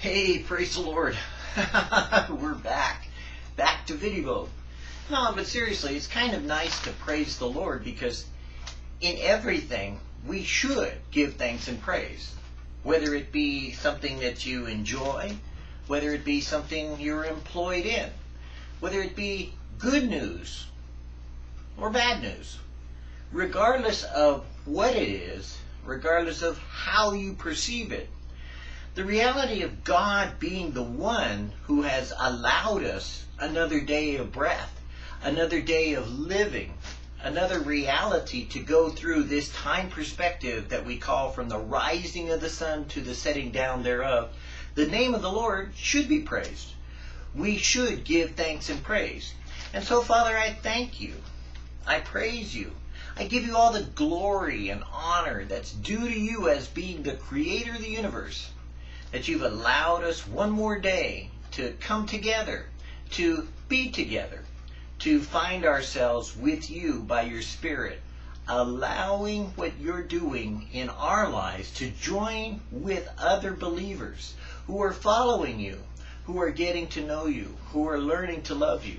Hey, praise the Lord. We're back. Back to video. No, but seriously, it's kind of nice to praise the Lord because in everything we should give thanks and praise. Whether it be something that you enjoy, whether it be something you're employed in, whether it be good news or bad news. Regardless of what it is, regardless of how you perceive it, the reality of God being the one who has allowed us another day of breath, another day of living, another reality to go through this time perspective that we call from the rising of the sun to the setting down thereof, the name of the Lord should be praised. We should give thanks and praise. And so, Father, I thank you. I praise you. I give you all the glory and honor that's due to you as being the creator of the universe that you've allowed us one more day to come together, to be together, to find ourselves with you by your Spirit, allowing what you're doing in our lives to join with other believers who are following you, who are getting to know you, who are learning to love you,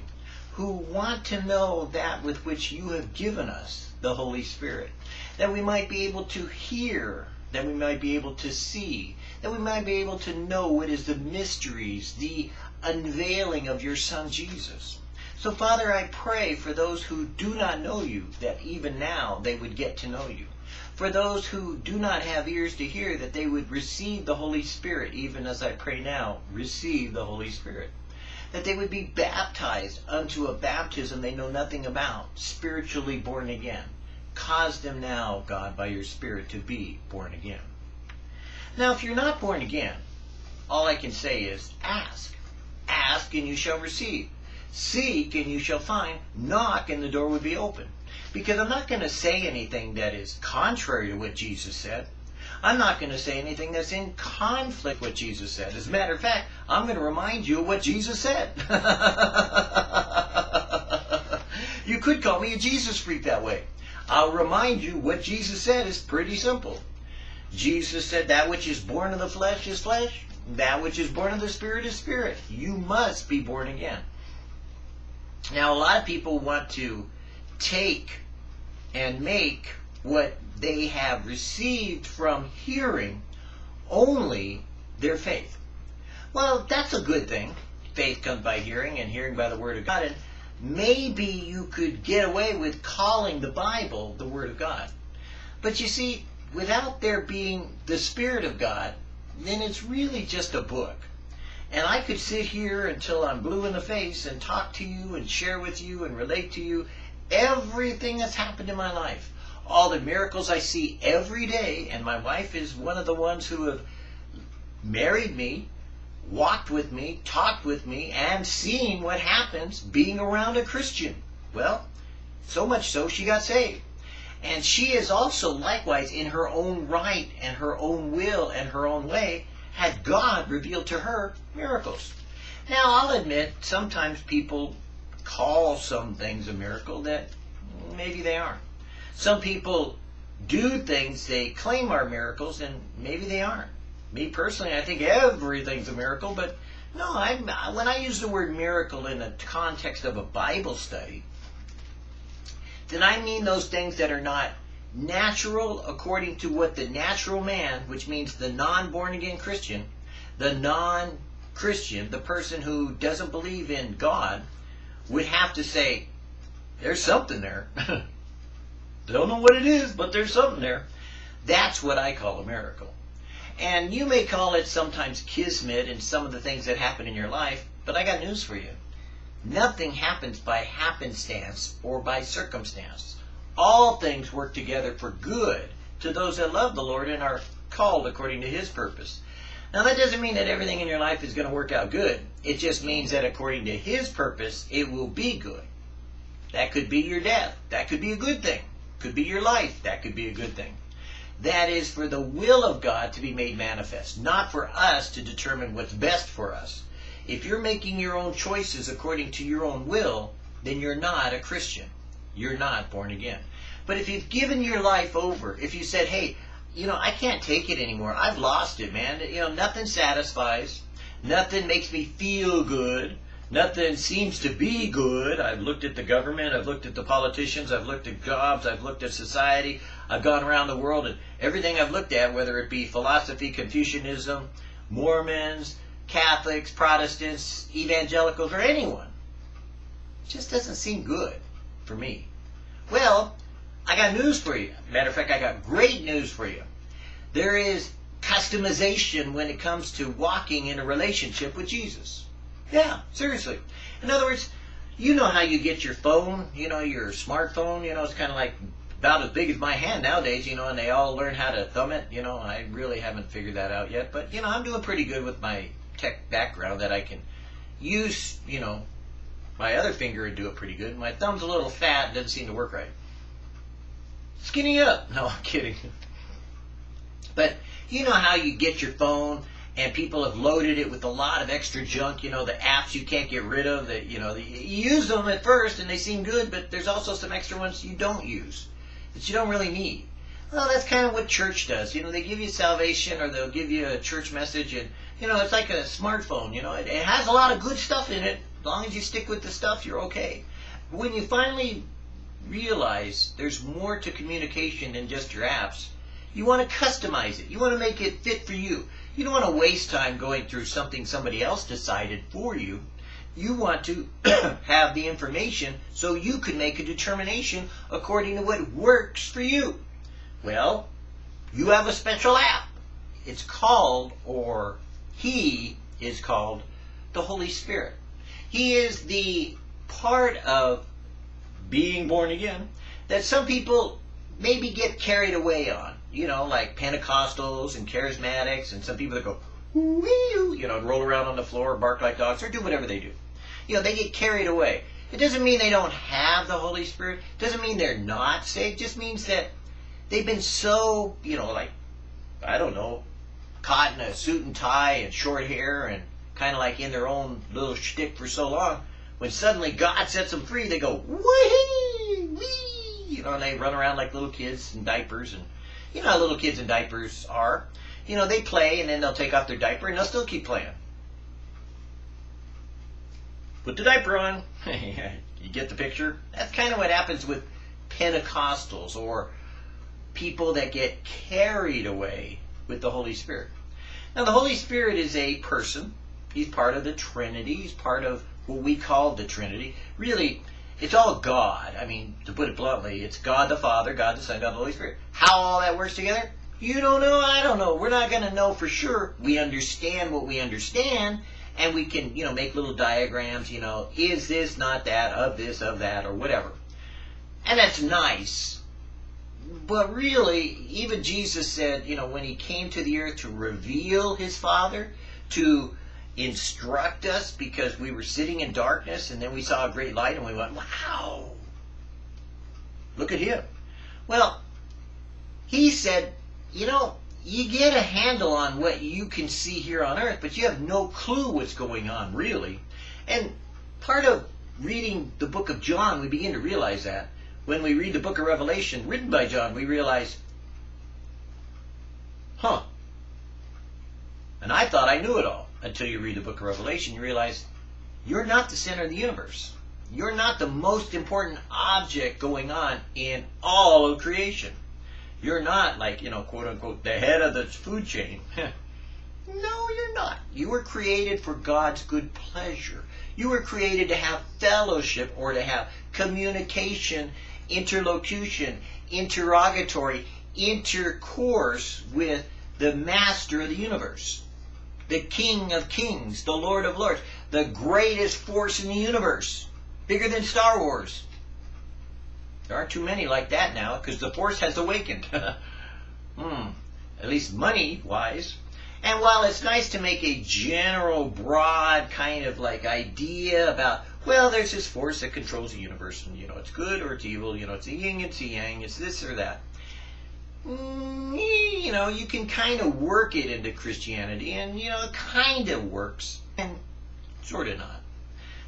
who want to know that with which you have given us, the Holy Spirit, that we might be able to hear, that we might be able to see, that we might be able to know what is the mysteries, the unveiling of your Son Jesus. So, Father, I pray for those who do not know you, that even now they would get to know you. For those who do not have ears to hear, that they would receive the Holy Spirit, even as I pray now, receive the Holy Spirit. That they would be baptized unto a baptism they know nothing about, spiritually born again. Cause them now, God, by your Spirit to be born again. Now, if you're not born again, all I can say is ask. Ask and you shall receive. Seek and you shall find. Knock and the door will be open. Because I'm not going to say anything that is contrary to what Jesus said. I'm not going to say anything that's in conflict with what Jesus said. As a matter of fact, I'm going to remind you of what Jesus said. you could call me a Jesus freak that way. I'll remind you what Jesus said is pretty simple. Jesus said, That which is born of the flesh is flesh, that which is born of the spirit is spirit. You must be born again. Now, a lot of people want to take and make what they have received from hearing only their faith. Well, that's a good thing. Faith comes by hearing, and hearing by the Word of God. And maybe you could get away with calling the Bible the Word of God. But you see, without there being the Spirit of God, then it's really just a book. And I could sit here until I'm blue in the face and talk to you and share with you and relate to you everything that's happened in my life. All the miracles I see every day, and my wife is one of the ones who have married me, walked with me, talked with me, and seen what happens being around a Christian. Well, so much so she got saved. And she is also likewise in her own right and her own will and her own way had God revealed to her miracles. Now I'll admit sometimes people call some things a miracle that maybe they aren't. Some people do things they claim are miracles and maybe they aren't. Me personally, I think everything's a miracle, but no, I, when I use the word miracle in the context of a Bible study, then I mean those things that are not natural according to what the natural man, which means the non-born again Christian, the non-Christian, the person who doesn't believe in God, would have to say, there's something there. Don't know what it is, but there's something there. That's what I call a miracle. And you may call it sometimes kismet and some of the things that happen in your life, but I got news for you. Nothing happens by happenstance or by circumstance. All things work together for good to those that love the Lord and are called according to his purpose. Now that doesn't mean that everything in your life is going to work out good. It just means that according to his purpose, it will be good. That could be your death. That could be a good thing. Could be your life. That could be a good thing. That is for the will of God to be made manifest, not for us to determine what's best for us. If you're making your own choices according to your own will, then you're not a Christian. You're not born again. But if you've given your life over, if you said, hey, you know, I can't take it anymore. I've lost it, man. You know, nothing satisfies. Nothing makes me feel good. Nothing seems to be good. I've looked at the government, I've looked at the politicians, I've looked at jobs, I've looked at society, I've gone around the world, and everything I've looked at, whether it be philosophy, Confucianism, Mormons, Catholics, Protestants, evangelicals, or anyone, It just doesn't seem good for me. Well, I got news for you. Matter of fact, I got great news for you. There is customization when it comes to walking in a relationship with Jesus. Yeah, seriously. In other words, you know how you get your phone, you know, your smartphone, you know, it's kind of like about as big as my hand nowadays, you know, and they all learn how to thumb it, you know. I really haven't figured that out yet, but, you know, I'm doing pretty good with my tech background that I can use, you know, my other finger and do it pretty good. My thumb's a little fat, doesn't seem to work right. Skinny up. No, I'm kidding. But you know how you get your phone and people have loaded it with a lot of extra junk, you know, the apps you can't get rid of that, you know, you use them at first and they seem good, but there's also some extra ones you don't use that you don't really need. Well, that's kind of what church does. You know, they give you salvation or they'll give you a church message and, you know, it's like a smartphone, you know, it, it has a lot of good stuff in it. As long as you stick with the stuff, you're okay. When you finally realize there's more to communication than just your apps, you want to customize it. You want to make it fit for you. You don't want to waste time going through something somebody else decided for you. You want to have the information so you can make a determination according to what works for you. Well, you have a special app. It's called, or he is called, the Holy Spirit. He is the part of being born again that some people maybe get carried away on. You know, like Pentecostals and charismatics, and some people that go, you know, roll around on the floor, bark like dogs, or do whatever they do. You know, they get carried away. It doesn't mean they don't have the Holy Spirit. It doesn't mean they're not saved. It just means that they've been so, you know, like, I don't know, caught in a suit and tie and short hair and kind of like in their own little shtick for so long. When suddenly God sets them free, they go, wee, wee, you know, and they run around like little kids in diapers. And you know how little kids in diapers are. You know, they play and then they'll take off their diaper and they'll still keep playing. Put the diaper on. you get the picture? That's kind of what happens with Pentecostals or people that get carried away with the Holy Spirit. Now, the Holy Spirit is a person. He's part of the Trinity. He's part of what we call the Trinity. Really, it's all God. I mean, to put it bluntly, it's God the Father, God the Son, God the Holy Spirit. How all that works together? You don't know, I don't know. We're not going to know for sure. We understand what we understand, and we can, you know, make little diagrams, you know, is this, not that, of this, of that, or whatever. And that's nice. But really, even Jesus said, you know, when he came to the earth to reveal his Father, to instruct us because we were sitting in darkness and then we saw a great light and we went, wow, look at him. Well, he said, you know, you get a handle on what you can see here on earth, but you have no clue what's going on, really. And part of reading the book of John, we begin to realize that. When we read the book of Revelation, written by John, we realize, huh, and I thought I knew it all until you read the book of Revelation. You realize you're not the center of the universe. You're not the most important object going on in all of creation. You're not like, you know, quote unquote, the head of the food chain. no, you're not. You were created for God's good pleasure. You were created to have fellowship or to have communication, interlocution, interrogatory, intercourse with the master of the universe the King of Kings, the Lord of Lords, the greatest force in the universe, bigger than Star Wars. There aren't too many like that now because the force has awakened. hmm, at least money wise. And while it's nice to make a general, broad kind of like idea about, well, there's this force that controls the universe, and you know, it's good or it's evil, you know, it's a yin, it's a yang, it's this or that. Mm, you know, you can kind of work it into Christianity, and, you know, it kind of works, and sort of not.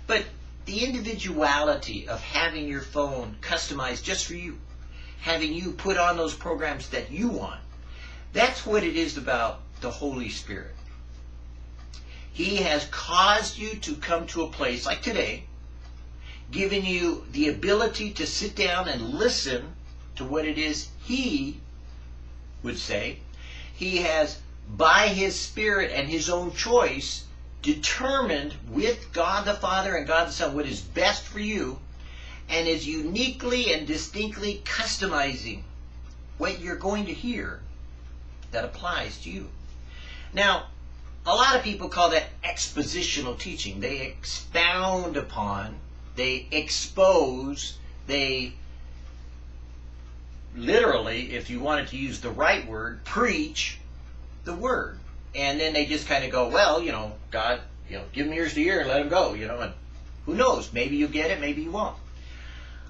But the individuality of having your phone customized just for you, having you put on those programs that you want, that's what it is about the Holy Spirit. He has caused you to come to a place like today, giving you the ability to sit down and listen to what it is He would say. He has, by His Spirit and His own choice, determined with God the Father and God the Son what is best for you and is uniquely and distinctly customizing what you're going to hear that applies to you. Now, a lot of people call that expositional teaching. They expound upon, they expose, they literally, if you wanted to use the right word, preach the word. And then they just kind of go, well, you know, God, you know, give them ears to hear and let them go, you know, and who knows? Maybe you get it, maybe you won't.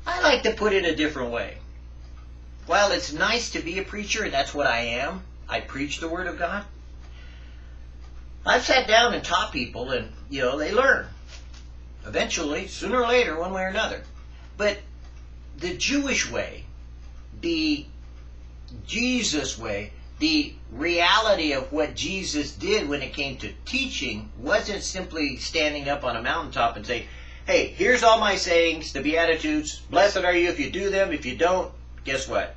I like to put it a different way. While it's nice to be a preacher, and that's what I am, I preach the Word of God. I've sat down and taught people, and, you know, they learn. Eventually, sooner or later, one way or another. But the Jewish way, the Jesus way, the reality of what Jesus did when it came to teaching wasn't simply standing up on a mountaintop and saying, hey, here's all my sayings, the Beatitudes. Blessed are you if you do them. If you don't, guess what?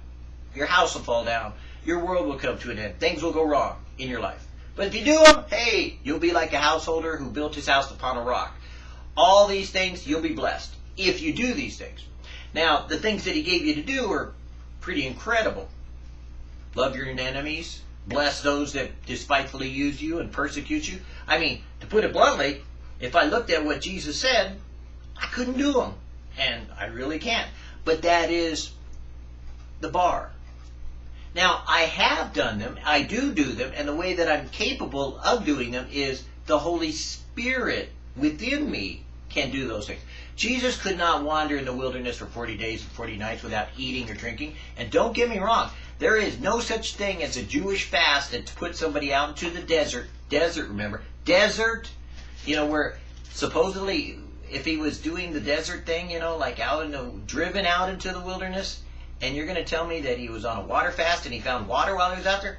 Your house will fall down. Your world will come to an end. Things will go wrong in your life. But if you do them, hey, you'll be like a householder who built his house upon a rock. All these things, you'll be blessed if you do these things. Now, the things that he gave you to do are pretty incredible. Love your enemies. Bless those that despitefully use you and persecute you. I mean, to put it bluntly, if I looked at what Jesus said, I couldn't do them. And I really can't. But that is the bar. Now, I have done them, I do do them, and the way that I'm capable of doing them is the Holy Spirit within me can do those things. Jesus could not wander in the wilderness for 40 days and 40 nights without eating or drinking. And don't get me wrong, there is no such thing as a Jewish fast that to put somebody out into the desert. Desert, remember? Desert, you know, where supposedly if he was doing the desert thing, you know, like out in the, driven out into the wilderness, and you're going to tell me that he was on a water fast and he found water while he was out there?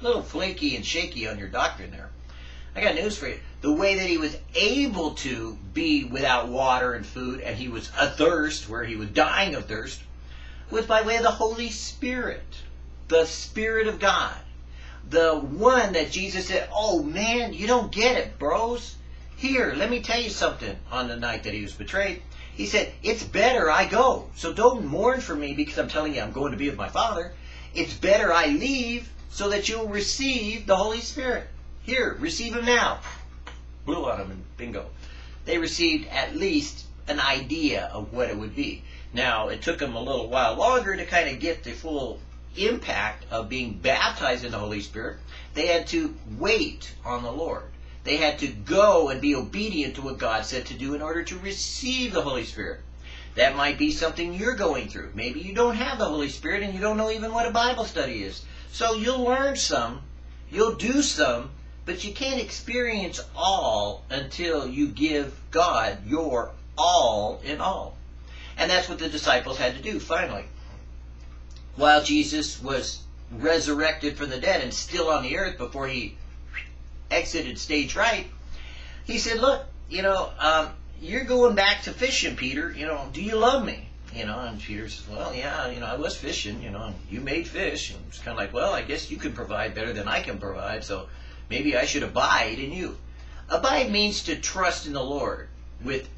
A little flaky and shaky on your doctrine there. I got news for you. The way that he was able to be without water and food and he was athirst, where he was dying of thirst, was by way of the Holy Spirit, the Spirit of God. The one that Jesus said, Oh man, you don't get it, bros. Here, let me tell you something on the night that he was betrayed. He said, It's better I go. So don't mourn for me because I'm telling you I'm going to be with my Father. It's better I leave so that you'll receive the Holy Spirit. Here, receive him now. Blew on him and bingo. They received at least an idea of what it would be. Now, it took them a little while longer to kind of get the full impact of being baptized in the Holy Spirit. They had to wait on the Lord. They had to go and be obedient to what God said to do in order to receive the Holy Spirit. That might be something you're going through. Maybe you don't have the Holy Spirit and you don't know even what a Bible study is. So you'll learn some, you'll do some, but you can't experience all until you give God your all in all. And that's what the disciples had to do finally. While Jesus was resurrected from the dead and still on the earth before he exited stage right, he said, look, you know, um, you're going back to fishing, Peter. You know, do you love me? You know, and Peter says, well, yeah, you know, I was fishing, you know, and you made fish. And it's kind of like, well, I guess you can provide better than I can provide, so maybe I should abide in you. Abide means to trust in the Lord with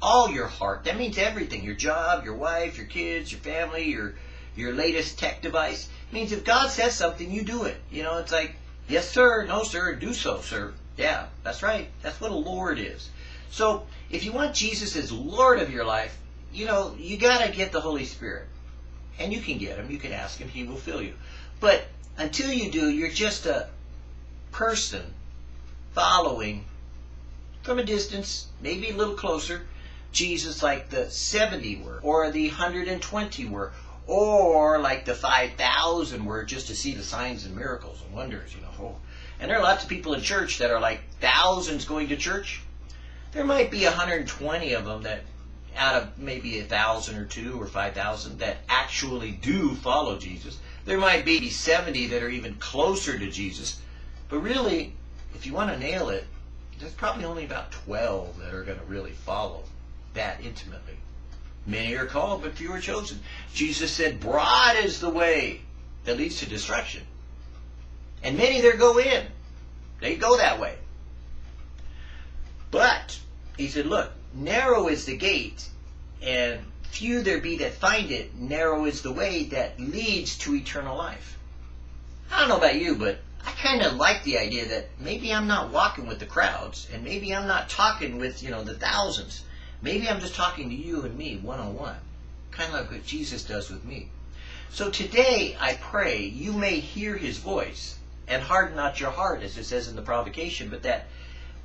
all your heart. That means everything. Your job, your wife, your kids, your family, your your latest tech device. It means if God says something, you do it. You know, it's like Yes, sir. No, sir. Do so, sir. Yeah, that's right. That's what a Lord is. So, if you want Jesus as Lord of your life, you know, you got to get the Holy Spirit. And you can get him. You can ask him. He will fill you. But until you do, you're just a person following from a distance, maybe a little closer, Jesus like the 70 were, or the 120 were, or like the 5,000 were just to see the signs and miracles and wonders, Oh. And there are lots of people in church that are like thousands going to church. There might be 120 of them that out of maybe a thousand or two or 5,000 that actually do follow Jesus. There might be 70 that are even closer to Jesus. But really, if you want to nail it, there's probably only about 12 that are going to really follow that intimately. Many are called, but few are chosen. Jesus said, broad is the way that leads to destruction. And many there go in. They go that way. But, he said, look, narrow is the gate, and few there be that find it. Narrow is the way that leads to eternal life. I don't know about you, but I kind of like the idea that maybe I'm not walking with the crowds, and maybe I'm not talking with, you know, the thousands. Maybe I'm just talking to you and me one-on-one, kind of like what Jesus does with me. So today, I pray you may hear his voice and harden not your heart, as it says in the provocation, but that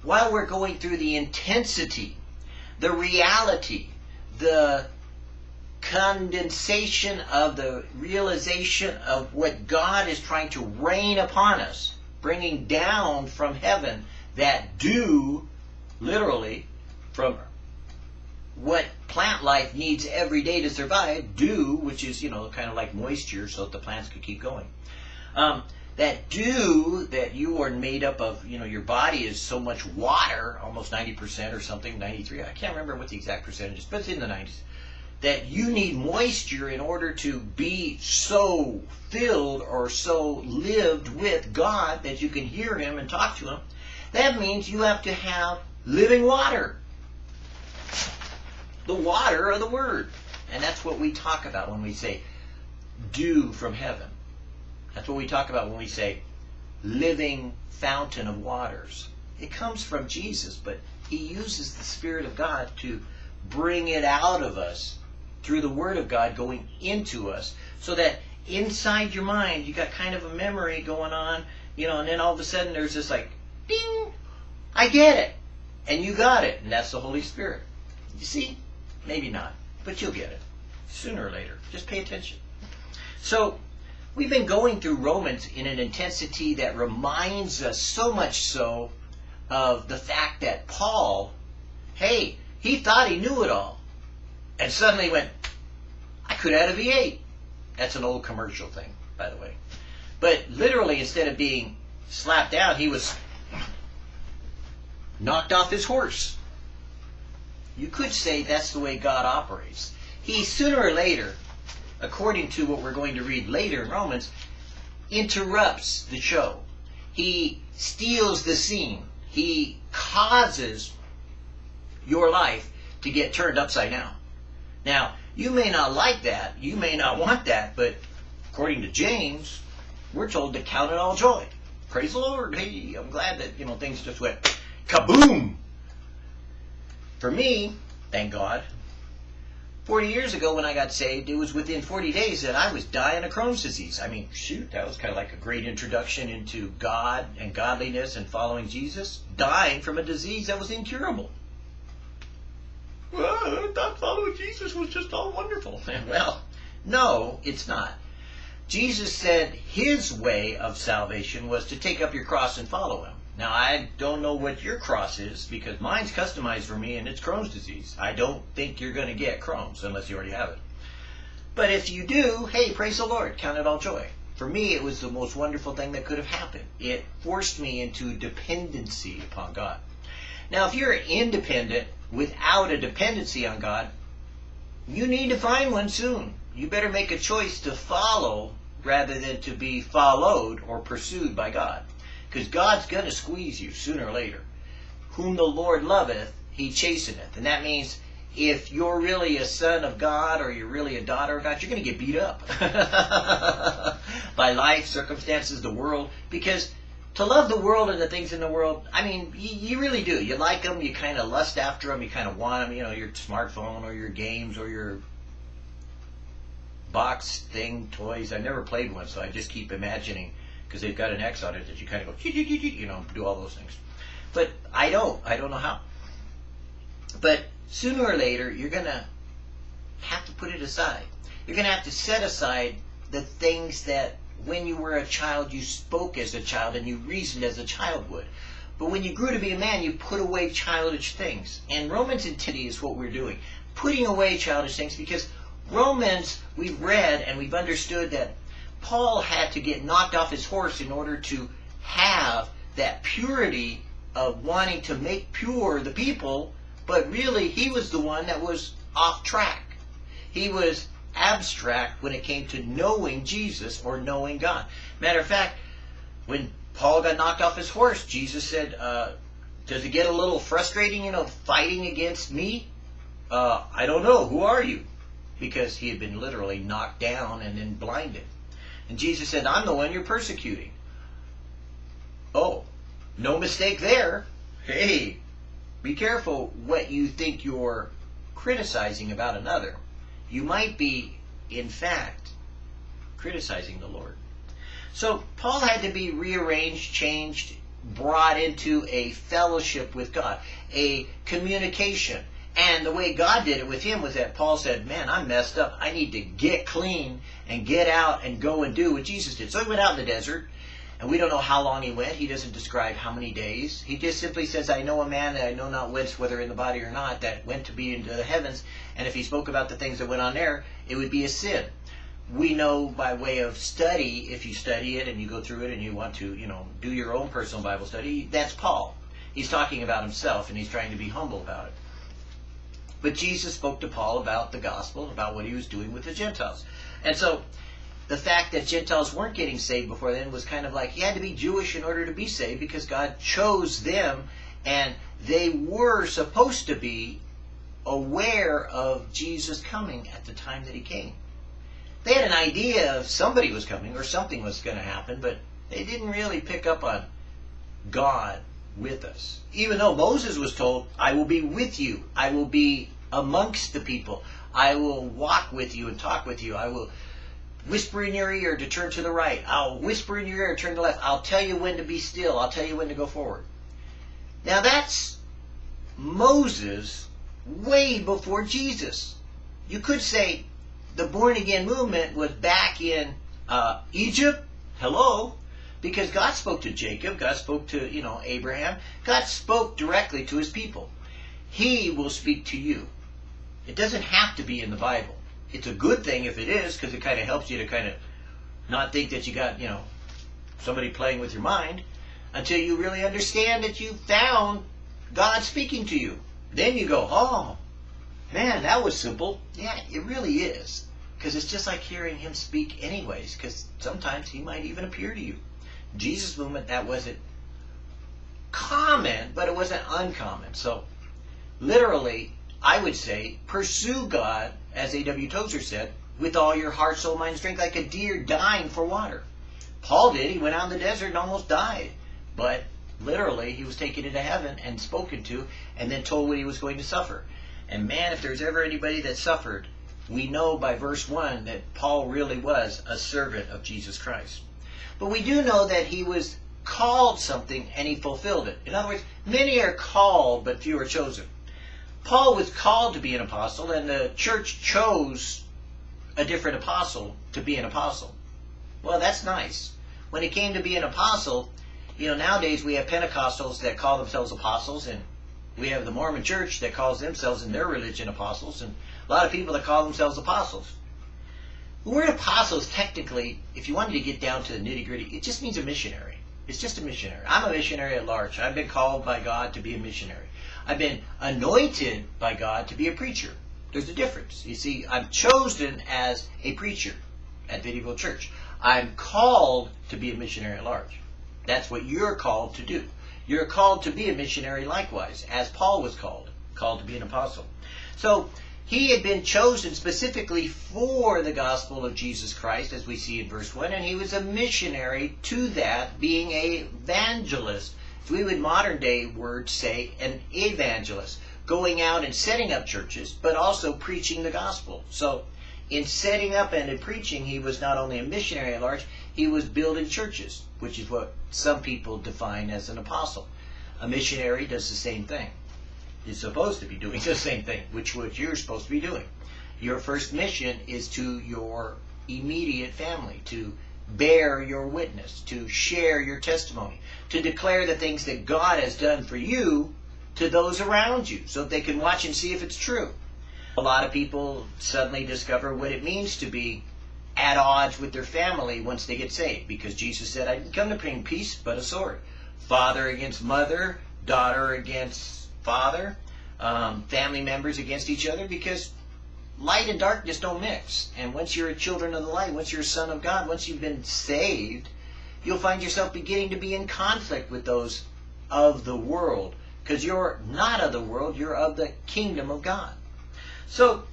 while we're going through the intensity, the reality, the condensation of the realization of what God is trying to rain upon us, bringing down from heaven that dew, literally, from what plant life needs every day to survive, dew, which is, you know, kind of like moisture so that the plants could keep going. Um, that dew that you are made up of, you know, your body is so much water, almost 90% or something, 93, I can't remember what the exact percentage is, but it's in the 90s, that you need moisture in order to be so filled or so lived with God that you can hear Him and talk to Him. That means you have to have living water. The water of the Word. And that's what we talk about when we say dew from heaven. That's what we talk about when we say living fountain of waters. It comes from Jesus, but he uses the Spirit of God to bring it out of us through the Word of God going into us so that inside your mind you got kind of a memory going on, you know, and then all of a sudden there's this like, ding, I get it. And you got it, and that's the Holy Spirit. You see? Maybe not, but you'll get it sooner or later. Just pay attention. So, we've been going through Romans in an intensity that reminds us so much so of the fact that Paul, hey, he thought he knew it all. And suddenly went, I could add a V8. That's an old commercial thing, by the way. But literally, instead of being slapped down, he was knocked off his horse. You could say that's the way God operates. He sooner or later, according to what we're going to read later in Romans, interrupts the show. He steals the scene. He causes your life to get turned upside down. Now, you may not like that. You may not want that. But according to James, we're told to count it all joy. Praise the Lord. Hey, I'm glad that, you know, things just went kaboom. For me, thank God, 40 years ago when I got saved, it was within 40 days that I was dying of Crohn's disease. I mean, shoot, that was kind of like a great introduction into God and godliness and following Jesus. Dying from a disease that was incurable. Well, thought following Jesus was just all wonderful. well, no, it's not. Jesus said his way of salvation was to take up your cross and follow him. Now, I don't know what your cross is because mine's customized for me and it's Crohn's disease. I don't think you're going to get Crohn's unless you already have it. But if you do, hey, praise the Lord, count it all joy. For me, it was the most wonderful thing that could have happened. It forced me into dependency upon God. Now, if you're independent without a dependency on God, you need to find one soon. You better make a choice to follow rather than to be followed or pursued by God. Because God's going to squeeze you sooner or later. Whom the Lord loveth, he chasteneth. And that means if you're really a son of God or you're really a daughter of God, you're going to get beat up by life, circumstances, the world. Because to love the world and the things in the world, I mean, you, you really do. You like them, you kind of lust after them, you kind of want them, you know, your smartphone or your games or your box thing, toys. I never played one, so I just keep imagining because they've got an X on it that you kind of go, you know, do all those things. But I don't. I don't know how. But sooner or later, you're going to have to put it aside. You're going to have to set aside the things that when you were a child, you spoke as a child and you reasoned as a child would. But when you grew to be a man, you put away childish things. And Romans intensity is what we're doing. Putting away childish things because Romans, we've read and we've understood that Paul had to get knocked off his horse in order to have that purity of wanting to make pure the people, but really he was the one that was off track. He was abstract when it came to knowing Jesus or knowing God. Matter of fact, when Paul got knocked off his horse, Jesus said, uh, does it get a little frustrating, you know, fighting against me? Uh, I don't know. Who are you? Because he had been literally knocked down and then blinded. And Jesus said, I'm the one you're persecuting. Oh, no mistake there. Hey, be careful what you think you're criticizing about another. You might be, in fact, criticizing the Lord. So Paul had to be rearranged, changed, brought into a fellowship with God, a communication. And the way God did it with him was that Paul said, Man, I'm messed up. I need to get clean and get out and go and do what Jesus did. So he went out in the desert, and we don't know how long he went. He doesn't describe how many days. He just simply says, I know a man that I know not whence, whether in the body or not, that went to be into the heavens. And if he spoke about the things that went on there, it would be a sin we know by way of study, if you study it and you go through it and you want to, you know, do your own personal Bible study, that's Paul. He's talking about himself and he's trying to be humble about it. But Jesus spoke to Paul about the gospel, about what he was doing with the Gentiles. And so the fact that Gentiles weren't getting saved before then was kind of like he had to be Jewish in order to be saved because God chose them and they were supposed to be aware of Jesus coming at the time that he came they had an idea of somebody was coming or something was going to happen, but they didn't really pick up on God with us. Even though Moses was told, I will be with you, I will be amongst the people, I will walk with you and talk with you, I will whisper in your ear to turn to the right, I'll whisper in your ear to turn to the left, I'll tell you when to be still, I'll tell you when to go forward. Now that's Moses way before Jesus. You could say the born again movement was back in uh, Egypt. Hello, because God spoke to Jacob, God spoke to you know Abraham, God spoke directly to His people. He will speak to you. It doesn't have to be in the Bible. It's a good thing if it is, because it kind of helps you to kind of not think that you got you know somebody playing with your mind until you really understand that you found God speaking to you. Then you go, oh, man, that was simple. Yeah, it really is. Because it's just like hearing him speak anyways, because sometimes he might even appear to you. Jesus movement, that wasn't common, but it wasn't uncommon. So literally, I would say, pursue God, as A.W. Tozer said, with all your heart, soul, mind, and strength, like a deer dying for water. Paul did. He went out in the desert and almost died. But literally, he was taken into heaven and spoken to, and then told what he was going to suffer. And man, if there's ever anybody that suffered we know by verse 1 that Paul really was a servant of Jesus Christ. But we do know that he was called something and he fulfilled it. In other words, many are called, but few are chosen. Paul was called to be an apostle, and the church chose a different apostle to be an apostle. Well, that's nice. When it came to be an apostle, you know, nowadays we have Pentecostals that call themselves apostles, and we have the Mormon church that calls themselves in their religion apostles, and a lot of people that call themselves apostles. The word apostles, technically, if you wanted to get down to the nitty gritty, it just means a missionary. It's just a missionary. I'm a missionary at large. I've been called by God to be a missionary. I've been anointed by God to be a preacher. There's a difference. You see, I'm chosen as a preacher at Video Church. I'm called to be a missionary at large. That's what you're called to do. You're called to be a missionary likewise, as Paul was called, called to be an apostle. So he had been chosen specifically for the gospel of Jesus Christ, as we see in verse 1, and he was a missionary to that, being a evangelist. We would modern day words say an evangelist, going out and setting up churches, but also preaching the gospel. So in setting up and in preaching, he was not only a missionary at large, he was building churches, which is what some people define as an apostle. A missionary does the same thing is supposed to be doing the same thing, which what you're supposed to be doing. Your first mission is to your immediate family, to bear your witness, to share your testimony, to declare the things that God has done for you to those around you so that they can watch and see if it's true. A lot of people suddenly discover what it means to be at odds with their family once they get saved because Jesus said, I didn't come to bring peace but a sword. father against mother, daughter against father, um, family members against each other because light and darkness don't mix. And once you're a children of the light, once you're a son of God, once you've been saved, you'll find yourself beginning to be in conflict with those of the world because you're not of the world, you're of the kingdom of God. So,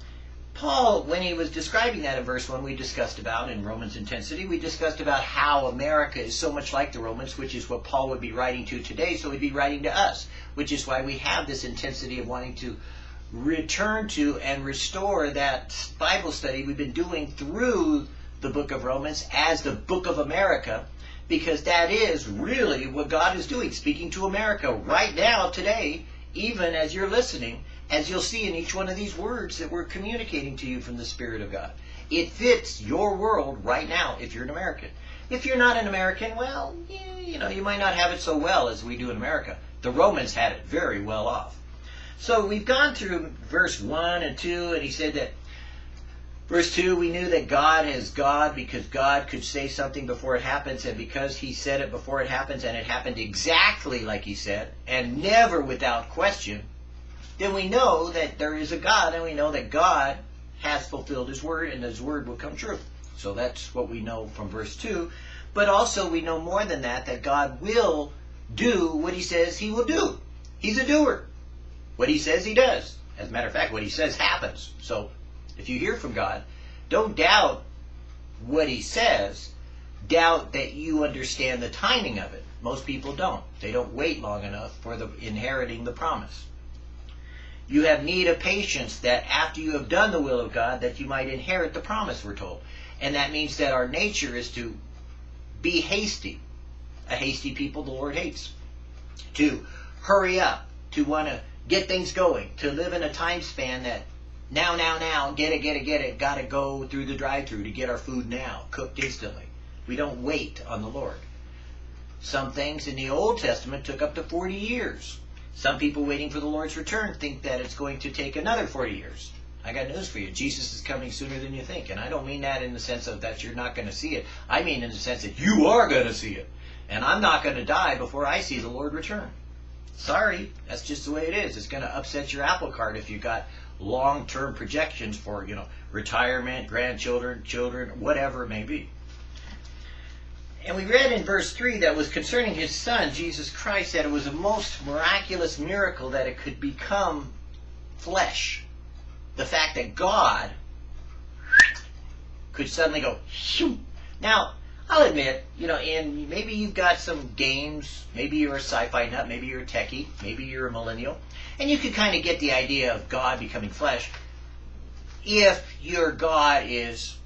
Paul, when he was describing that in verse 1, we discussed about in Romans Intensity, we discussed about how America is so much like the Romans, which is what Paul would be writing to today, so he'd be writing to us, which is why we have this intensity of wanting to return to and restore that Bible study we've been doing through the book of Romans as the book of America, because that is really what God is doing, speaking to America right now, today, even as you're listening, as you'll see in each one of these words that we're communicating to you from the Spirit of God. It fits your world right now if you're an American. If you're not an American, well, you know, you might not have it so well as we do in America. The Romans had it very well off. So we've gone through verse 1 and 2, and he said that Verse 2, we knew that God is God because God could say something before it happens, and because he said it before it happens, and it happened exactly like he said, and never without question, then we know that there is a God, and we know that God has fulfilled his word, and his word will come true. So that's what we know from verse 2. But also we know more than that, that God will do what he says he will do. He's a doer. What he says he does. As a matter of fact, what he says happens. So if you hear from God, don't doubt what he says. Doubt that you understand the timing of it. Most people don't. They don't wait long enough for the inheriting the promise. You have need of patience that after you have done the will of God, that you might inherit the promise, we're told. And that means that our nature is to be hasty. A hasty people the Lord hates. To hurry up, to want to get things going, to live in a time span that now, now, now, get it, get it, get it. Got to go through the drive-through to get our food now, cooked instantly. We don't wait on the Lord. Some things in the Old Testament took up to 40 years. Some people waiting for the Lord's return think that it's going to take another 40 years. I got news for you. Jesus is coming sooner than you think. And I don't mean that in the sense of that you're not going to see it. I mean in the sense that you are going to see it. And I'm not going to die before I see the Lord return. Sorry, that's just the way it is. It's going to upset your apple cart if you've got long-term projections for, you know, retirement, grandchildren, children, whatever it may be. And we read in verse 3 that was concerning his son, Jesus Christ, that it was a most miraculous miracle that it could become flesh. The fact that God could suddenly go, Shoo. now, I'll admit, you know, and maybe you've got some games, maybe you're a sci-fi nut, maybe you're a techie, maybe you're a millennial, and you could kind of get the idea of God becoming flesh. If your God is,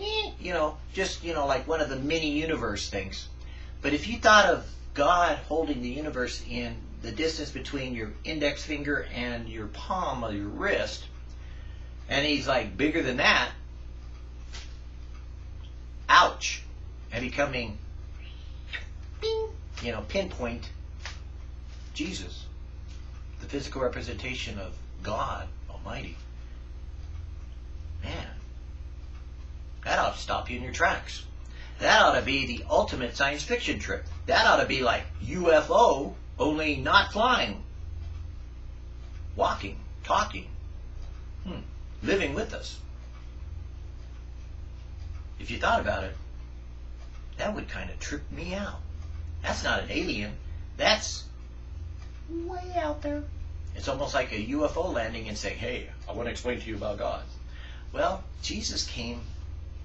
eh, you know, just, you know, like one of the mini universe things. But if you thought of God holding the universe in the distance between your index finger and your palm of your wrist, and he's like bigger than that, ouch and becoming, bing, you know, pinpoint Jesus, the physical representation of God Almighty. Man, that ought to stop you in your tracks. That ought to be the ultimate science fiction trip. That ought to be like UFO, only not flying. Walking, talking, hmm, living with us. If you thought about it, that would kind of trip me out. That's not an alien. That's way out there. It's almost like a UFO landing and saying, hey, I want to explain to you about God. Well, Jesus came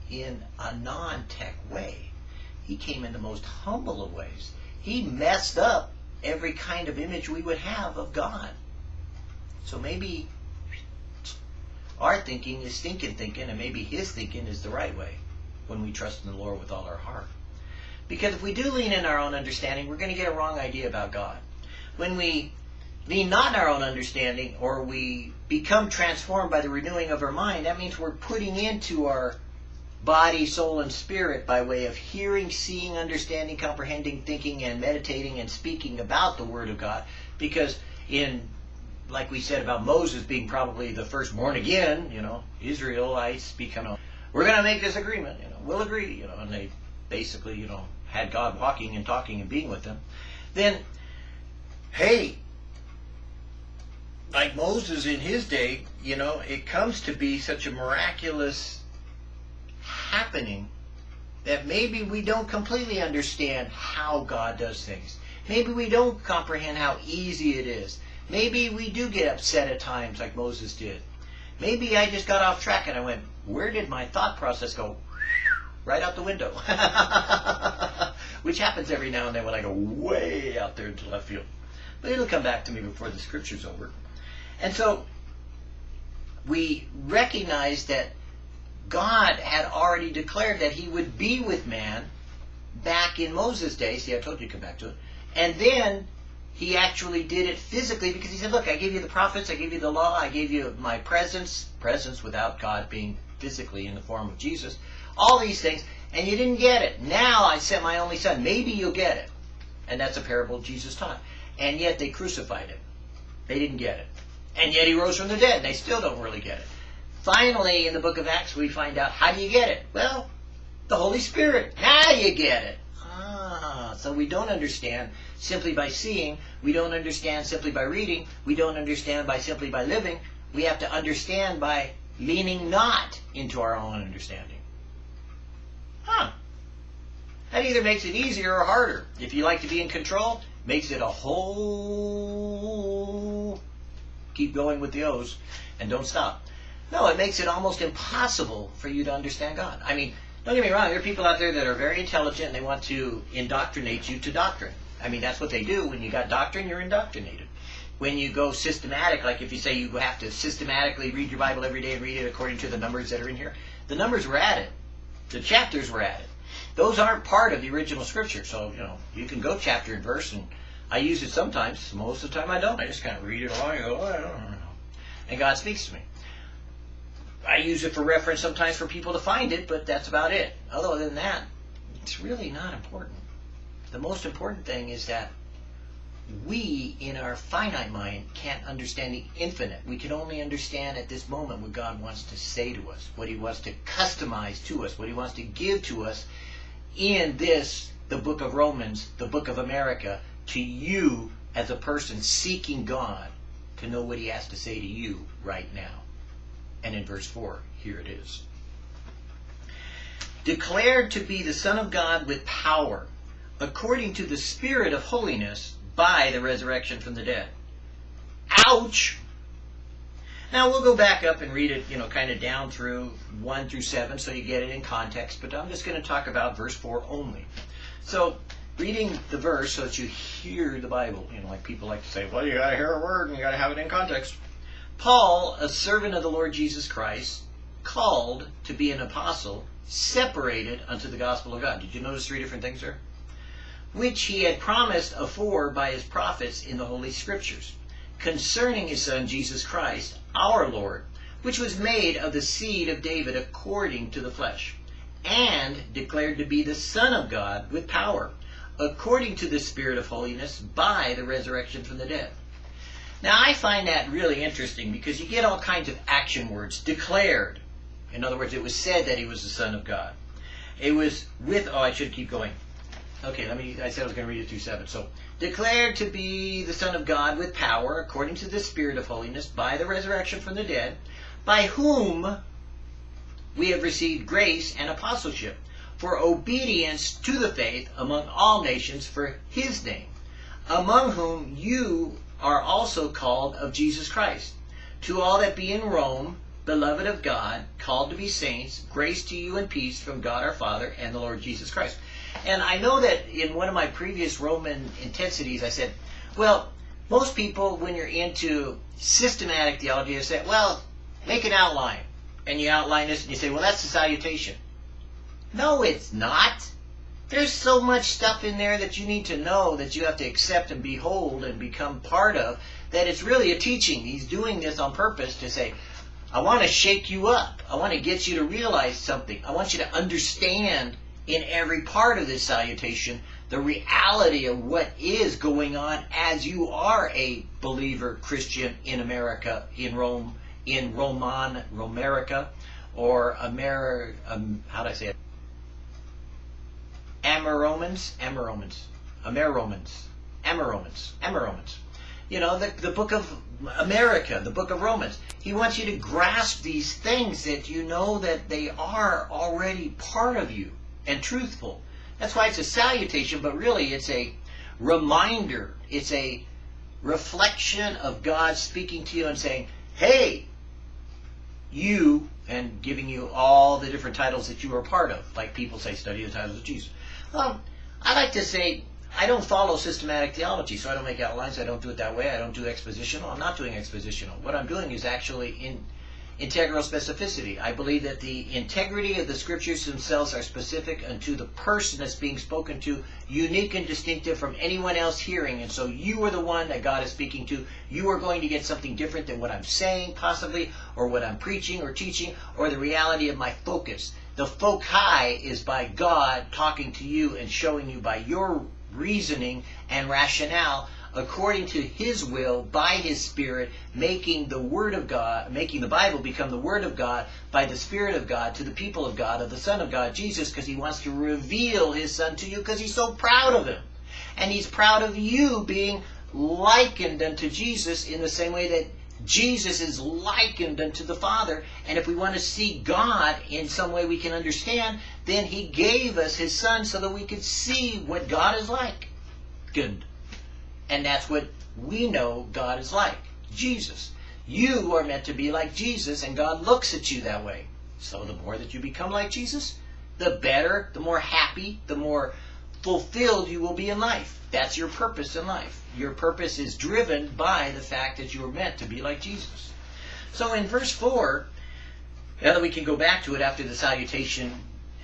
in a non-tech way. He came in the most humble of ways. He messed up every kind of image we would have of God. So maybe our thinking is stinking thinking, and maybe his thinking is the right way when we trust in the Lord with all our heart. Because if we do lean in our own understanding, we're going to get a wrong idea about God. When we lean not in our own understanding, or we become transformed by the renewing of our mind, that means we're putting into our body, soul, and spirit by way of hearing, seeing, understanding, comprehending, thinking, and meditating and speaking about the Word of God. Because in, like we said about Moses being probably the first born again, you know, Israelites become, we're going to make this agreement, you know, we'll agree, you know, and they basically, you know, had God walking and talking and being with them. then, hey, like Moses in his day, you know, it comes to be such a miraculous happening that maybe we don't completely understand how God does things. Maybe we don't comprehend how easy it is. Maybe we do get upset at times like Moses did. Maybe I just got off track and I went, where did my thought process go? Right out the window. Which happens every now and then when I go way out there into left field. But it'll come back to me before the scripture's over. And so we recognize that God had already declared that he would be with man back in Moses' day. See, I told you to come back to it. And then he actually did it physically because he said, look, I gave you the prophets, I gave you the law, I gave you my presence, presence without God being physically in the form of Jesus, all these things, and you didn't get it. Now I sent my only son. Maybe you'll get it. And that's a parable Jesus taught. And yet they crucified him. They didn't get it. And yet he rose from the dead. They still don't really get it. Finally, in the book of Acts, we find out how do you get it? Well, the Holy Spirit. Now you get it. Ah, so we don't understand simply by seeing. We don't understand simply by reading. We don't understand by simply by living. We have to understand by leaning not into our own understanding. Huh. That either makes it easier or harder. If you like to be in control, makes it a whole keep going with the O's and don't stop. No, it makes it almost impossible for you to understand God. I mean, don't get me wrong, there are people out there that are very intelligent and they want to indoctrinate you to doctrine. I mean, that's what they do. When you got doctrine, you're indoctrinated. When you go systematic, like if you say you have to systematically read your Bible every day and read it according to the numbers that are in here, the numbers were added. The chapters were added. Those aren't part of the original scripture. So, you know, you can go chapter and verse and I use it sometimes. Most of the time I don't. I just kind of read it along and go, oh, I don't know. And God speaks to me. I use it for reference sometimes for people to find it, but that's about it. Other than that, it's really not important. The most important thing is that we, in our finite mind, can't understand the infinite. We can only understand at this moment what God wants to say to us, what He wants to customize to us, what He wants to give to us in this, the book of Romans, the book of America, to you as a person seeking God to know what he has to say to you right now. And in verse 4, here it is. Declared to be the Son of God with power, according to the Spirit of holiness, by the resurrection from the dead. Ouch! Now we'll go back up and read it, you know, kind of down through 1 through 7 so you get it in context, but I'm just going to talk about verse 4 only. So reading the verse so that you hear the Bible. You know, like people like to say, well, you got to hear a word and you got to have it in context. Paul, a servant of the Lord Jesus Christ, called to be an apostle, separated unto the gospel of God. Did you notice three different things there? Which he had promised afore by his prophets in the Holy Scriptures, concerning his Son Jesus Christ, our Lord, which was made of the seed of David according to the flesh, and declared to be the Son of God with power according to the Spirit of holiness by the resurrection from the dead. Now, I find that really interesting because you get all kinds of action words. Declared. In other words, it was said that he was the Son of God. It was with, oh, I should keep going. Okay, let me, I said I was going to read it through 7. So, declared to be the Son of God with power, according to the Spirit of holiness, by the resurrection from the dead, by whom we have received grace and apostleship for obedience to the faith among all nations for his name, among whom you are also called of Jesus Christ. To all that be in Rome, beloved of God, called to be saints, grace to you and peace from God our Father and the Lord Jesus Christ. And I know that in one of my previous Roman intensities, I said, well, most people, when you're into systematic theology, they say, well, make an outline. And you outline this and you say, well, that's the salutation. No, it's not. There's so much stuff in there that you need to know that you have to accept and behold and become part of that it's really a teaching. He's doing this on purpose to say, I want to shake you up. I want to get you to realize something. I want you to understand in every part of this salutation the reality of what is going on as you are a believer Christian in America, in Rome, in Roman, Romerica, or Amer, um, how do I say it? Ameromans, Ameromans, Ameromans, Emma Romans. You know, the, the book of America, the book of Romans. He wants you to grasp these things that you know that they are already part of you and truthful. That's why it's a salutation, but really it's a reminder. It's a reflection of God speaking to you and saying, hey, you, and giving you all the different titles that you are part of. Like people say, study the titles of Jesus. Um, I like to say, I don't follow systematic theology, so I don't make outlines. I don't do it that way. I don't do expositional. I'm not doing expositional. What I'm doing is actually in integral specificity. I believe that the integrity of the scriptures themselves are specific unto the person that's being spoken to, unique and distinctive from anyone else hearing. And so you are the one that God is speaking to. You are going to get something different than what I'm saying, possibly, or what I'm preaching or teaching, or the reality of my focus. The foci is by God talking to you and showing you by your reasoning and rationale according to his will by his spirit making the word of god making the bible become the word of god by the spirit of god to the people of god of the son of god jesus because he wants to reveal his son to you because he's so proud of him and he's proud of you being likened unto jesus in the same way that Jesus is likened unto the Father. And if we want to see God in some way we can understand, then He gave us His Son so that we could see what God is like. Good. And that's what we know God is like. Jesus. You are meant to be like Jesus, and God looks at you that way. So the more that you become like Jesus, the better, the more happy, the more fulfilled you will be in life. That's your purpose in life. Your purpose is driven by the fact that you are meant to be like Jesus. So in verse 4, now that we can go back to it after the salutation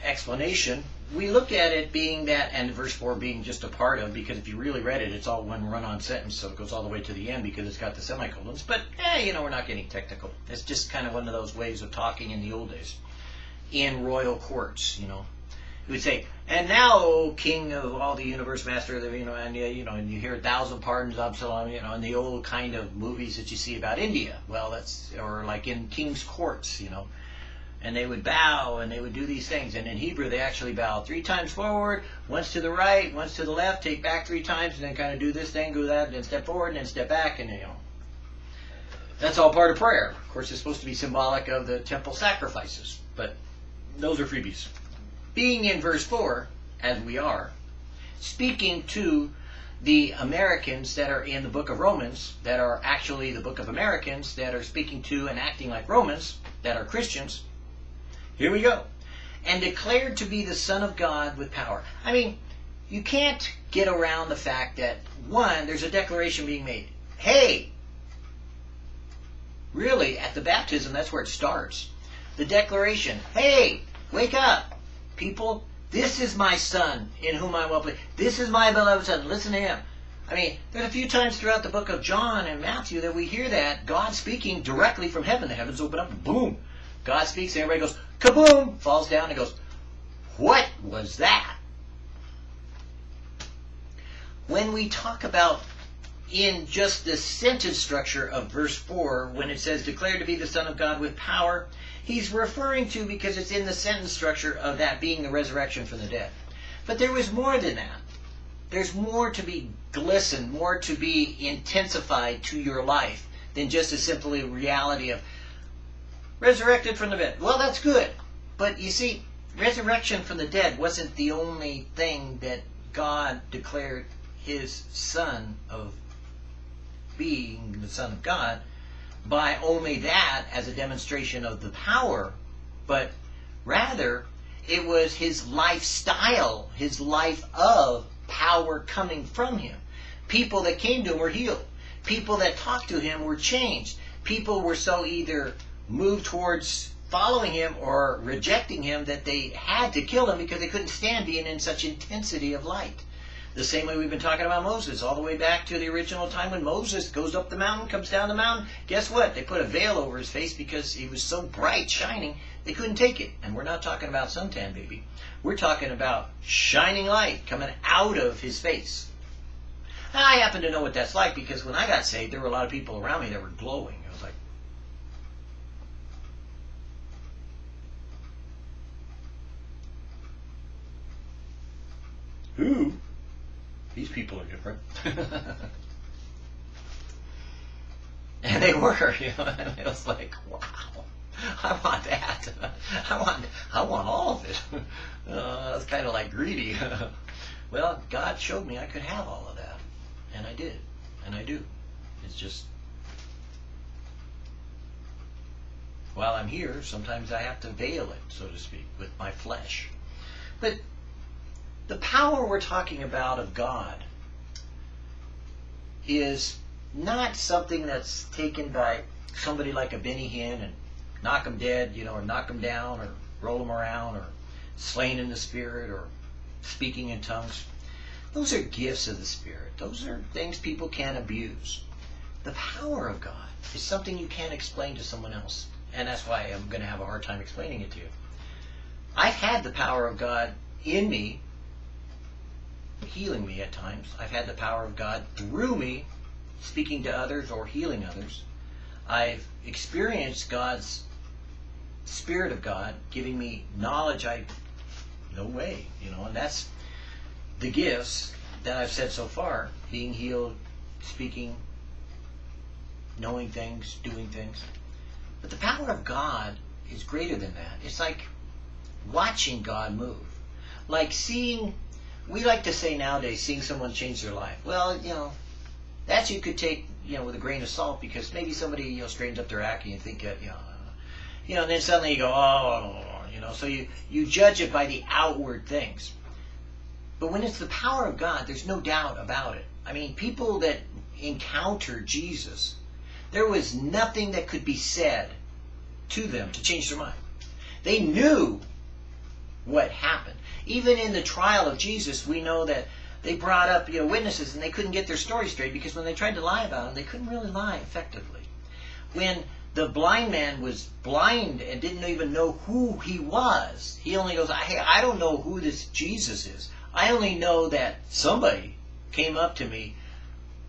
explanation, we look at it being that, and verse 4 being just a part of, because if you really read it, it's all one run-on sentence, so it goes all the way to the end because it's got the semicolons. But, eh, you know, we're not getting technical. It's just kind of one of those ways of talking in the old days. In royal courts, you know, he would say, "And now, O King of all the universe, Master of the you know, and you know, and you hear a thousand pardons, Absalom, you know, in the old kind of movies that you see about India. Well, that's or like in king's courts, you know." And they would bow and they would do these things. And in Hebrew, they actually bow three times forward, once to the right, once to the left, take back three times, and then kind of do this thing, do that, and then step forward, and then step back, and you know. That's all part of prayer. Of course, it's supposed to be symbolic of the temple sacrifices, but those are freebies being in verse 4, as we are, speaking to the Americans that are in the book of Romans, that are actually the book of Americans, that are speaking to and acting like Romans, that are Christians. Here we go. And declared to be the Son of God with power. I mean, you can't get around the fact that, one, there's a declaration being made. Hey, really, at the baptism, that's where it starts. The declaration, hey, wake up people, this is my son in whom I am well. This is my beloved son. Listen to him. I mean, there's a few times throughout the book of John and Matthew that we hear that God speaking directly from heaven. The heavens open up boom. God speaks and everybody goes, kaboom, falls down and goes, what was that? When we talk about in just the sentence structure of verse 4, when it says, declared to be the Son of God with power, he's referring to because it's in the sentence structure of that being the resurrection from the dead. But there was more than that. There's more to be glistened, more to be intensified to your life than just a simply reality of resurrected from the dead. Well, that's good. But you see, resurrection from the dead wasn't the only thing that God declared his son of being the Son of God by only that as a demonstration of the power, but rather it was his lifestyle, his life of power coming from him. People that came to him were healed. People that talked to him were changed. People were so either moved towards following him or rejecting him that they had to kill him because they couldn't stand being in such intensity of light. The same way we've been talking about Moses, all the way back to the original time when Moses goes up the mountain, comes down the mountain. Guess what? They put a veil over his face because he was so bright, shining, they couldn't take it. And we're not talking about suntan baby. We're talking about shining light coming out of his face. I happen to know what that's like because when I got saved, there were a lot of people around me that were glowing. I was like, who? These people are different. and they were, you know, and it was like, wow, I want that. I want, I want all of it. Uh, it's kind of like greedy. well, God showed me I could have all of that, and I did, and I do. It's just while I'm here, sometimes I have to veil it, so to speak, with my flesh. But the power we're talking about of God is not something that's taken by somebody like a Benny Hinn and knock them dead, you know, or knock them down, or roll them around, or slain in the Spirit, or speaking in tongues. Those are gifts of the Spirit. Those are things people can't abuse. The power of God is something you can't explain to someone else. And that's why I'm going to have a hard time explaining it to you. I've had the power of God in me, healing me at times. I've had the power of God through me, speaking to others or healing others. I've experienced God's Spirit of God giving me knowledge I no way, you know, and that's the gifts that I've said so far being healed, speaking, knowing things, doing things. But the power of God is greater than that. It's like watching God move. Like seeing, we like to say nowadays, seeing someone change their life. Well, you know, that you could take, you know, with a grain of salt because maybe somebody, you know, straightens up their act and you think, uh, you know, uh, you know, and then suddenly you go, oh, you know, so you, you judge it by the outward things. But when it's the power of God, there's no doubt about it. I mean, people that encounter Jesus, there was nothing that could be said to them to change their mind. They knew what happened. Even in the trial of Jesus, we know that they brought up you know witnesses and they couldn't get their story straight because when they tried to lie about him, they couldn't really lie effectively. When the blind man was blind and didn't even know who he was, he only goes, "Hey, I don't know who this Jesus is. I only know that somebody came up to me,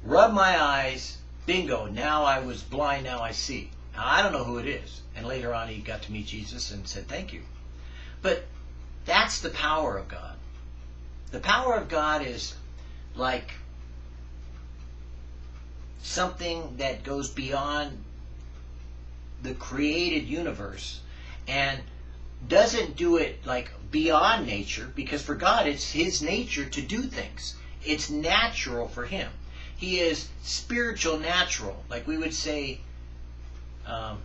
rubbed my eyes, bingo, now I was blind, now I see. Now, I don't know who it is. And later on, he got to meet Jesus and said, Thank you. But that's the power of God. The power of God is like something that goes beyond the created universe and doesn't do it like beyond nature because for God it's his nature to do things. It's natural for him. He is spiritual natural. Like we would say, um,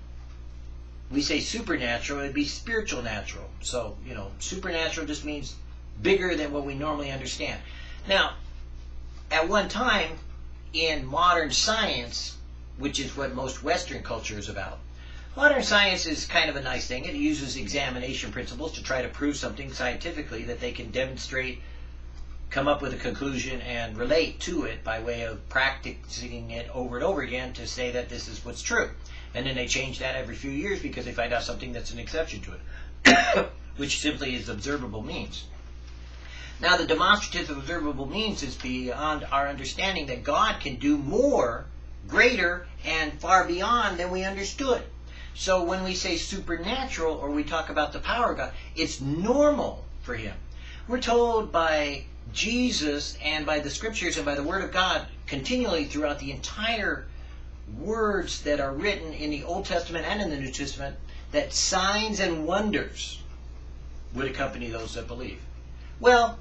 we say supernatural, it'd be spiritual natural. So, you know, supernatural just means bigger than what we normally understand. Now, at one time in modern science, which is what most Western culture is about, modern science is kind of a nice thing. It uses examination principles to try to prove something scientifically that they can demonstrate, come up with a conclusion, and relate to it by way of practicing it over and over again to say that this is what's true. And then they change that every few years because they find out something that's an exception to it, which simply is observable means. Now, the demonstrative observable means is beyond our understanding that God can do more, greater, and far beyond than we understood. So when we say supernatural or we talk about the power of God, it's normal for Him. We're told by Jesus and by the scriptures and by the Word of God continually throughout the entire words that are written in the Old Testament and in the New Testament that signs and wonders would accompany those that believe. Well,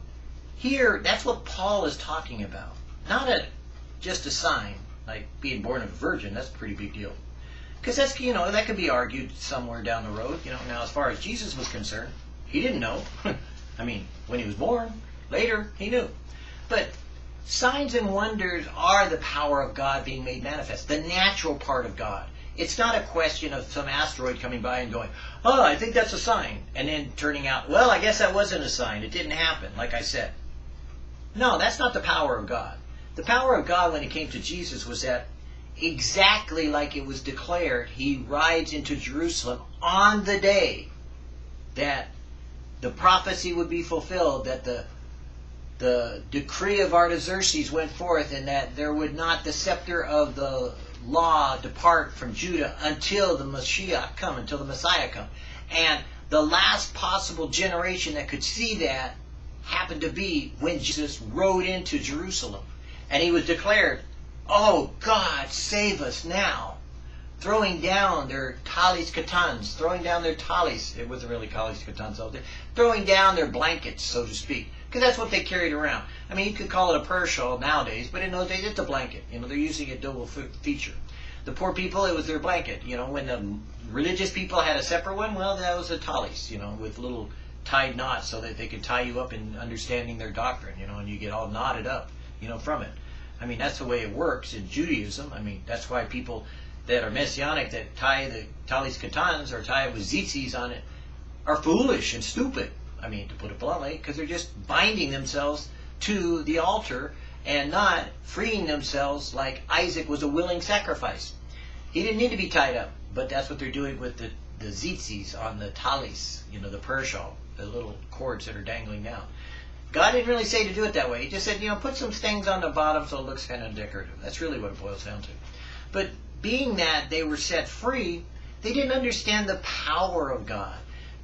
here, that's what Paul is talking about. Not a just a sign, like being born of a virgin. That's a pretty big deal. Because that's, you know, that could be argued somewhere down the road. You know, now as far as Jesus was concerned, he didn't know. I mean, when he was born, later, he knew. But Signs and wonders are the power of God being made manifest, the natural part of God. It's not a question of some asteroid coming by and going, oh, I think that's a sign, and then turning out, well, I guess that wasn't a sign. It didn't happen, like I said. No, that's not the power of God. The power of God when it came to Jesus was that exactly like it was declared, he rides into Jerusalem on the day that the prophecy would be fulfilled, that the the decree of Artaxerxes went forth and that there would not the scepter of the law depart from Judah until the Messiah come, until the Messiah come. And the last possible generation that could see that happened to be when Jesus rode into Jerusalem. And he was declared, Oh God, save us now. Throwing down their talis katans, throwing down their talis. It wasn't really talis katans. Throwing down their blankets, so to speak. Because that's what they carried around. I mean, you could call it a prayer shawl nowadays, but in those days it's a blanket. You know, they're using a double feature. The poor people, it was their blanket. You know, when the religious people had a separate one, well, that was a talis, you know, with little tied knots so that they could tie you up in understanding their doctrine, you know, and you get all knotted up, you know, from it. I mean, that's the way it works in Judaism. I mean, that's why people that are messianic that tie the talis katans or tie it with tzitzis on it are foolish and stupid. I mean, to put it bluntly, because they're just binding themselves to the altar and not freeing themselves like Isaac was a willing sacrifice. He didn't need to be tied up, but that's what they're doing with the, the tzitzis on the talis, you know, the prayer shawl the little cords that are dangling down. God didn't really say to do it that way. He just said, you know, put some things on the bottom so it looks kind of decorative. That's really what it boils down to. But being that they were set free, they didn't understand the power of God.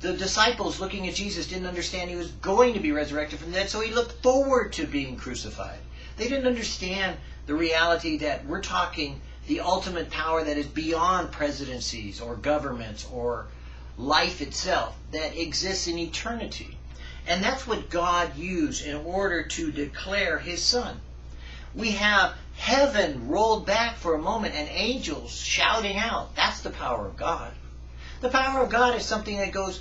The disciples looking at Jesus didn't understand he was going to be resurrected from the dead, so he looked forward to being crucified. They didn't understand the reality that we're talking the ultimate power that is beyond presidencies or governments or life itself that exists in eternity. And that's what God used in order to declare his son. We have heaven rolled back for a moment and angels shouting out. That's the power of God. The power of God is something that goes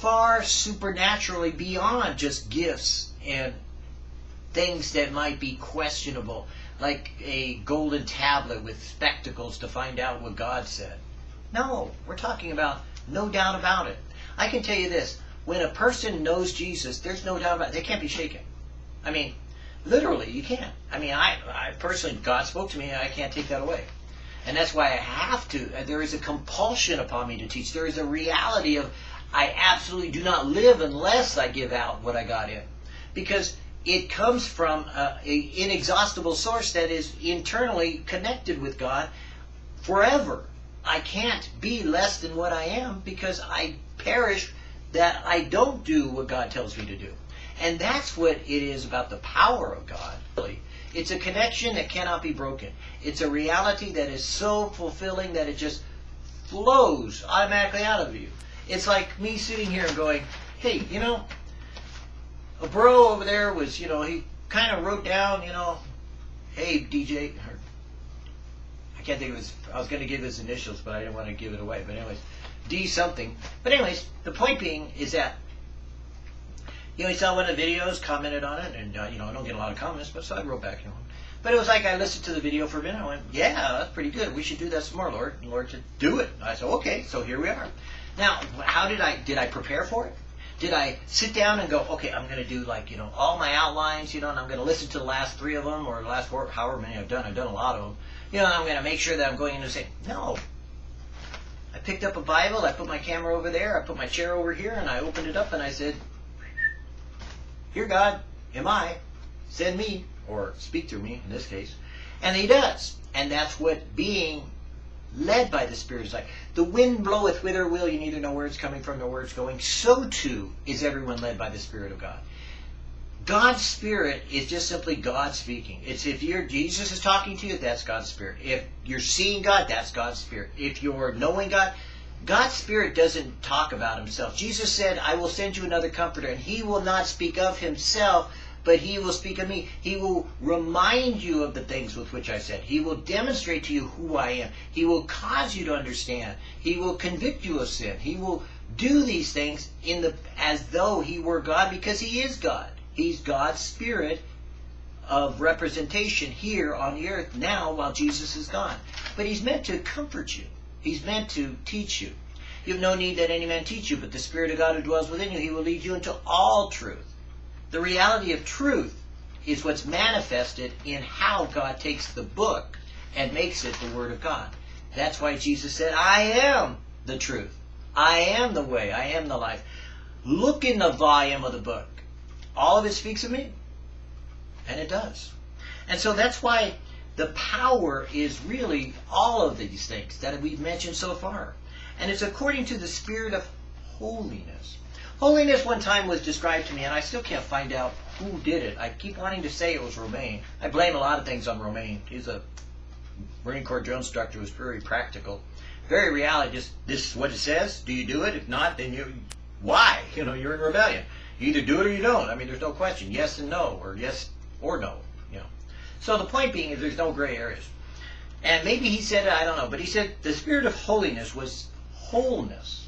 far supernaturally beyond just gifts and things that might be questionable, like a golden tablet with spectacles to find out what God said. No, we're talking about no doubt about it. I can tell you this. When a person knows Jesus, there's no doubt about it. They can't be shaken. I mean, literally, you can't. I mean, I, I personally, God spoke to me, and I can't take that away. And that's why I have to. Uh, there is a compulsion upon me to teach. There is a reality of I absolutely do not live unless I give out what I got in. Because it comes from an inexhaustible source that is internally connected with God forever. I can't be less than what I am because I perish that I don't do what God tells me to do. And that's what it is about the power of God. It's a connection that cannot be broken. It's a reality that is so fulfilling that it just flows automatically out of you. It's like me sitting here and going, hey, you know, a bro over there was, you know, he kind of wrote down, you know, hey, DJ, or, I can't think of his. I was going to give his initials, but I didn't want to give it away. But anyways, D something. But anyways, the point being is that you know he saw one of the videos, commented on it, and uh, you know I don't get a lot of comments, but so I wrote back, you know. But it was like I listened to the video for a minute. I went, yeah, that's pretty good. We should do that some more, Lord. And Lord said, do it. I said, okay. So here we are. Now, how did I did I prepare for it? Did I sit down and go, okay, I'm going to do like, you know, all my outlines, you know, and I'm going to listen to the last three of them or the last four, however many I've done. I've done a lot of them you know, I'm going to make sure that I'm going in and say, no. I picked up a Bible, I put my camera over there, I put my chair over here, and I opened it up and I said, Here, God, am I? Send me, or speak through me in this case. And he does. And that's what being led by the Spirit is like. The wind bloweth whither will, you neither know where it's coming from nor where it's going. So too is everyone led by the Spirit of God. God's Spirit is just simply God speaking. It's if you're Jesus is talking to you, that's God's Spirit. If you're seeing God, that's God's Spirit. If you're knowing God, God's Spirit doesn't talk about himself. Jesus said, I will send you another comforter, and he will not speak of himself, but he will speak of me. He will remind you of the things with which I said. He will demonstrate to you who I am. He will cause you to understand. He will convict you of sin. He will do these things in the as though he were God because he is God. He's God's spirit of representation here on the earth now while Jesus is gone. But he's meant to comfort you. He's meant to teach you. You have no need that any man teach you, but the Spirit of God who dwells within you, he will lead you into all truth. The reality of truth is what's manifested in how God takes the book and makes it the Word of God. That's why Jesus said, I am the truth. I am the way. I am the life. Look in the volume of the book all of it speaks of me. And it does. And so that's why the power is really all of these things that we've mentioned so far. And it's according to the spirit of holiness. Holiness one time was described to me, and I still can't find out who did it. I keep wanting to say it was Romaine. I blame a lot of things on Romaine. He's a Marine Corps drill instructor who's very practical. Very reality, just this is what it says. Do you do it? If not, then you, why? You know, you're in rebellion. You either do it or you don't. I mean, there's no question. Yes and no, or yes or no. You know. So the point being is there's no gray areas. And maybe he said, I don't know, but he said the spirit of holiness was wholeness,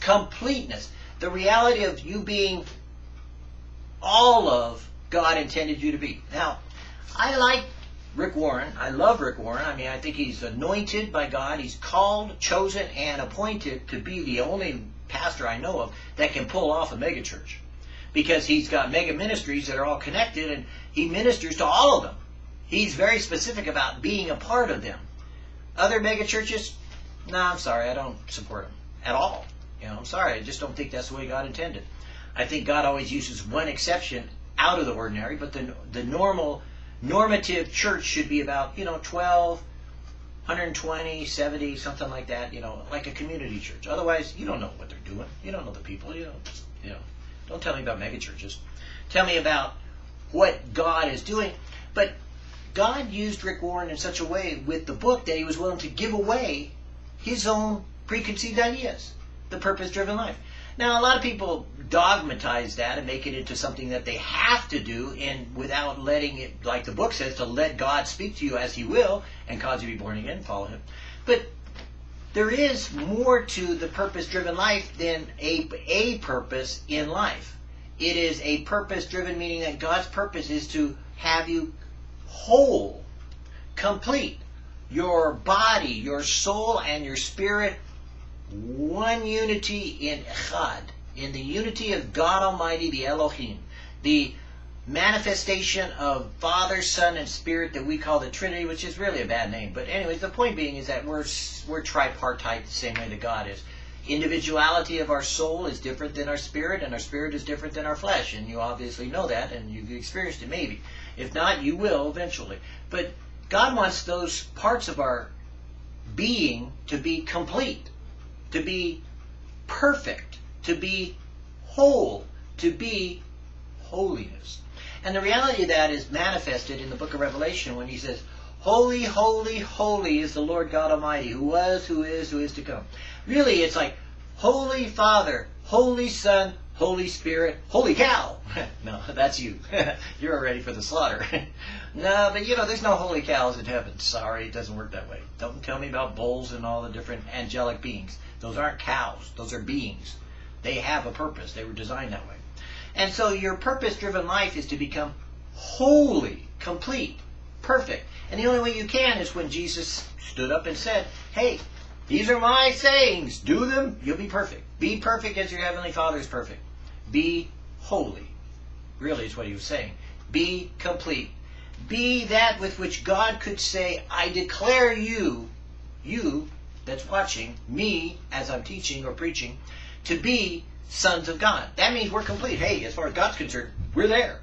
completeness the reality of you being all of God intended you to be. Now, I like Rick Warren. I love Rick Warren. I mean, I think he's anointed by God. He's called, chosen, and appointed to be the only pastor I know of that can pull off a megachurch. Because he's got mega ministries that are all connected and he ministers to all of them. He's very specific about being a part of them. Other megachurches, no, nah, I'm sorry, I don't support them at all. You know, I'm sorry, I just don't think that's the way God intended. I think God always uses one exception out of the ordinary, but the the normal normative church should be about you know 12, 120, 70, something like that. You know, like a community church. Otherwise, you don't know what they're doing. You don't know the people. You don't you know. Don't tell me about mega churches. Tell me about what God is doing. But God used Rick Warren in such a way with the book that he was willing to give away his own preconceived ideas the purpose driven life. Now, a lot of people dogmatize that and make it into something that they have to do, and without letting it, like the book says, to let God speak to you as He will and cause you to be born again, and follow Him. But there is more to the purpose driven life than a, a purpose in life. It is a purpose driven, meaning that God's purpose is to have you whole, complete. Your body, your soul, and your spirit one unity in Echad, in the unity of God Almighty, the Elohim, the manifestation of Father, Son, and Spirit that we call the Trinity, which is really a bad name. But anyways, the point being is that we're we're tripartite the same way that God is. Individuality of our soul is different than our spirit, and our spirit is different than our flesh, and you obviously know that, and you've experienced it maybe. If not, you will eventually. But God wants those parts of our being to be complete to be perfect, to be whole, to be holiness. And the reality of that is manifested in the book of Revelation when he says, Holy, holy, holy is the Lord God Almighty, who was, who is, who is to come. Really, it's like, Holy Father, Holy Son, Holy Spirit, holy cow! no, that's you. You're ready for the slaughter. no, but you know, there's no holy cows in heaven. Sorry, it doesn't work that way. Don't tell me about bulls and all the different angelic beings. Those aren't cows. Those are beings. They have a purpose. They were designed that way. And so your purpose-driven life is to become holy, complete, perfect. And the only way you can is when Jesus stood up and said, hey, these are my sayings. Do them, you'll be perfect. Be perfect as your heavenly Father is perfect. Be holy. Really is what he was saying. Be complete. Be that with which God could say, I declare you, you that's watching, me as I'm teaching or preaching, to be sons of God. That means we're complete. Hey, as far as God's concerned, we're there.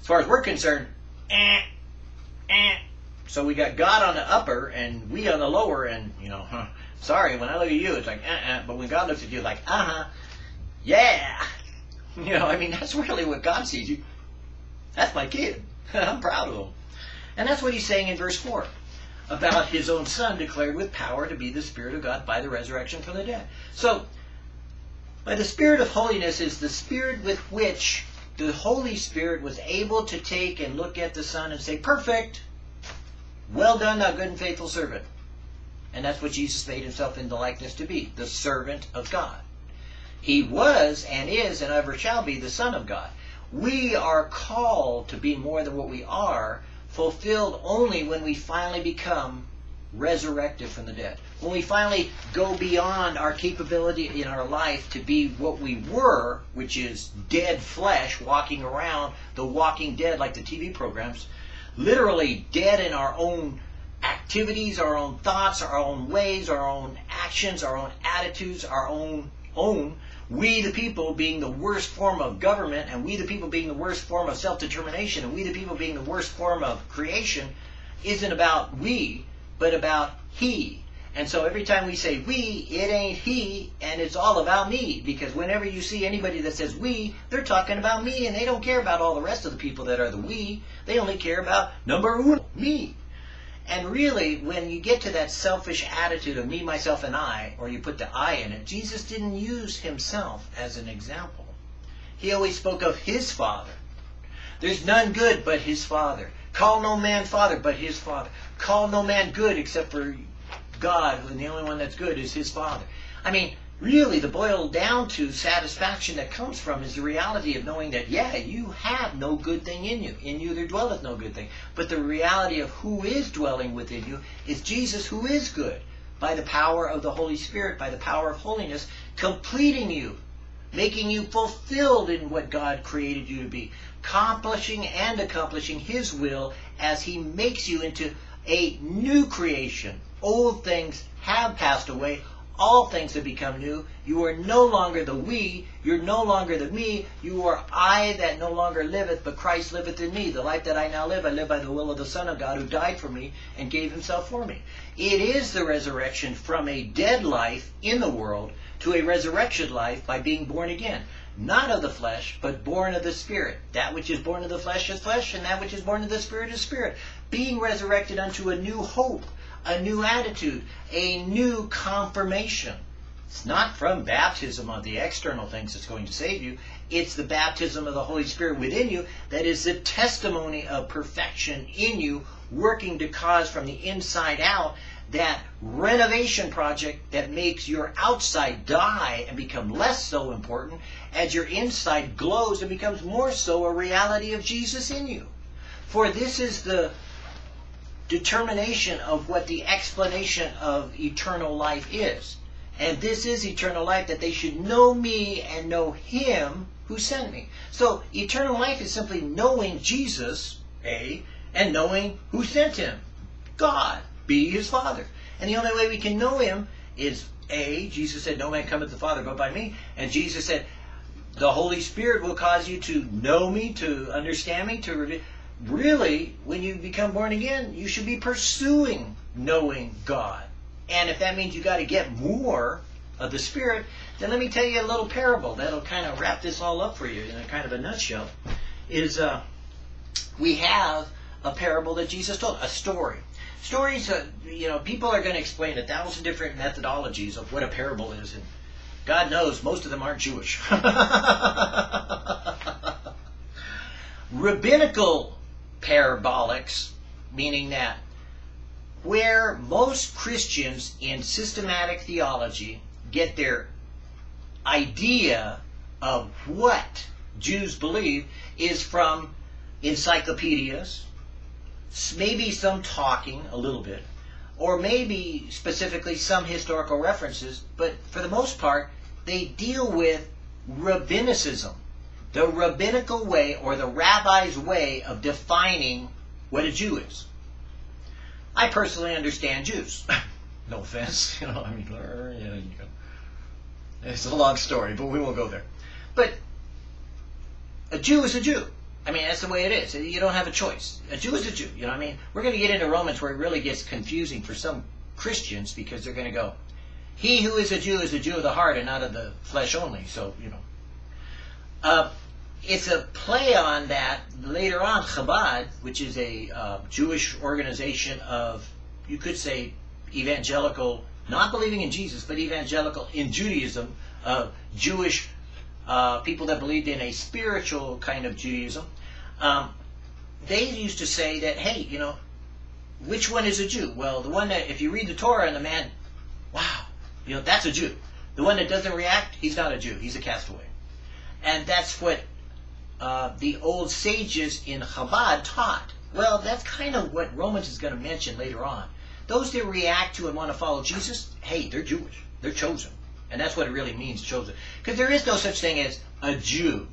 As far as we're concerned, eh, eh. So we got God on the upper and we on the lower, and you know, huh, sorry, when I look at you, it's like, uh, uh, but when God looks at you, like, uh huh, yeah. You know, I mean, that's really what God sees you. That's my kid. I'm proud of him. And that's what he's saying in verse 4 about his own son declared with power to be the Spirit of God by the resurrection from the dead. So, by the Spirit of holiness is the Spirit with which the Holy Spirit was able to take and look at the Son and say, Perfect! Well done, thou good and faithful servant. And that's what Jesus made himself in the likeness to be, the servant of God. He was and is and ever shall be the Son of God. We are called to be more than what we are fulfilled only when we finally become resurrected from the dead. When we finally go beyond our capability in our life to be what we were, which is dead flesh walking around, the walking dead like the TV programs, literally dead in our own activities, our own thoughts, our own ways, our own actions, our own attitudes, our own own we the people being the worst form of government, and we the people being the worst form of self-determination, and we the people being the worst form of creation, isn't about we, but about He. And so every time we say we, it ain't he, and it's all about me. Because whenever you see anybody that says we, they're talking about me, and they don't care about all the rest of the people that are the we. They only care about number one, me. And really, when you get to that selfish attitude of me, myself, and I, or you put the I in it, Jesus didn't use himself as an example. He always spoke of his Father. There's none good but his Father. Call no man Father but his Father. Call no man good except for God, and the only one that's good is his Father. I mean, really, the boiled down to satisfaction that comes from is the reality of knowing that, yeah, you have no good thing in you. In you there dwelleth no good thing. But the reality of who is dwelling within you is Jesus who is good. By the power of the Holy Spirit, by the power of holiness, completing you, making you fulfilled in what God created you to be, accomplishing and accomplishing His will as He makes you into a new creation, Old things have passed away. All things have become new. You are no longer the we. You're no longer the me. You are I that no longer liveth, but Christ liveth in me. The life that I now live, I live by the will of the Son of God who died for me and gave himself for me. It is the resurrection from a dead life in the world to a resurrection life by being born again. Not of the flesh, but born of the Spirit. That which is born of the flesh is flesh, and that which is born of the Spirit is spirit. Being resurrected unto a new hope a new attitude, a new confirmation. It's not from baptism of the external things that's going to save you. It's the baptism of the Holy Spirit within you that is the testimony of perfection in you, working to cause from the inside out that renovation project that makes your outside die and become less so important as your inside glows and becomes more so a reality of Jesus in you. For this is the determination of what the explanation of eternal life is. And this is eternal life, that they should know me and know him who sent me. So eternal life is simply knowing Jesus, A, and knowing who sent him, God, B, his Father. And the only way we can know him is A, Jesus said, no man cometh to the Father but by me. And Jesus said, the Holy Spirit will cause you to know me, to understand me, to reveal really, when you become born again, you should be pursuing knowing God. And if that means you got to get more of the Spirit, then let me tell you a little parable that'll kind of wrap this all up for you in a kind of a nutshell. Is uh, we have a parable that Jesus told, a story. Stories, uh, you know, people are going to explain a thousand different methodologies of what a parable is, and God knows most of them aren't Jewish. Rabbinical parabolics, meaning that where most Christians in systematic theology get their idea of what Jews believe is from encyclopedias, maybe some talking a little bit, or maybe specifically some historical references, but for the most part, they deal with rabbinicism the rabbinical way or the rabbi's way of defining what a Jew is. I personally understand Jews. no offense, you know, I mean, you know, it's a long story, but we won't go there. But a Jew is a Jew. I mean, that's the way it is. You don't have a choice. A Jew is a Jew. You know what I mean? We're going to get into Romans where it really gets confusing for some Christians because they're going to go, he who is a Jew is a Jew of the heart and not of the flesh only. So, you know. Uh, it's a play on that later on Chabad, which is a uh, Jewish organization of, you could say, evangelical, not believing in Jesus, but evangelical in Judaism, uh, Jewish uh, people that believed in a spiritual kind of Judaism. Um, they used to say that, hey, you know, which one is a Jew? Well, the one that, if you read the Torah and the man, wow, you know, that's a Jew. The one that doesn't react, he's not a Jew, he's a castaway. And that's what uh, the old sages in Chabad taught. Well, that's kind of what Romans is going to mention later on. Those that react to and want to follow Jesus, hey, they're Jewish. They're chosen. And that's what it really means, chosen. Because there is no such thing as a Jew.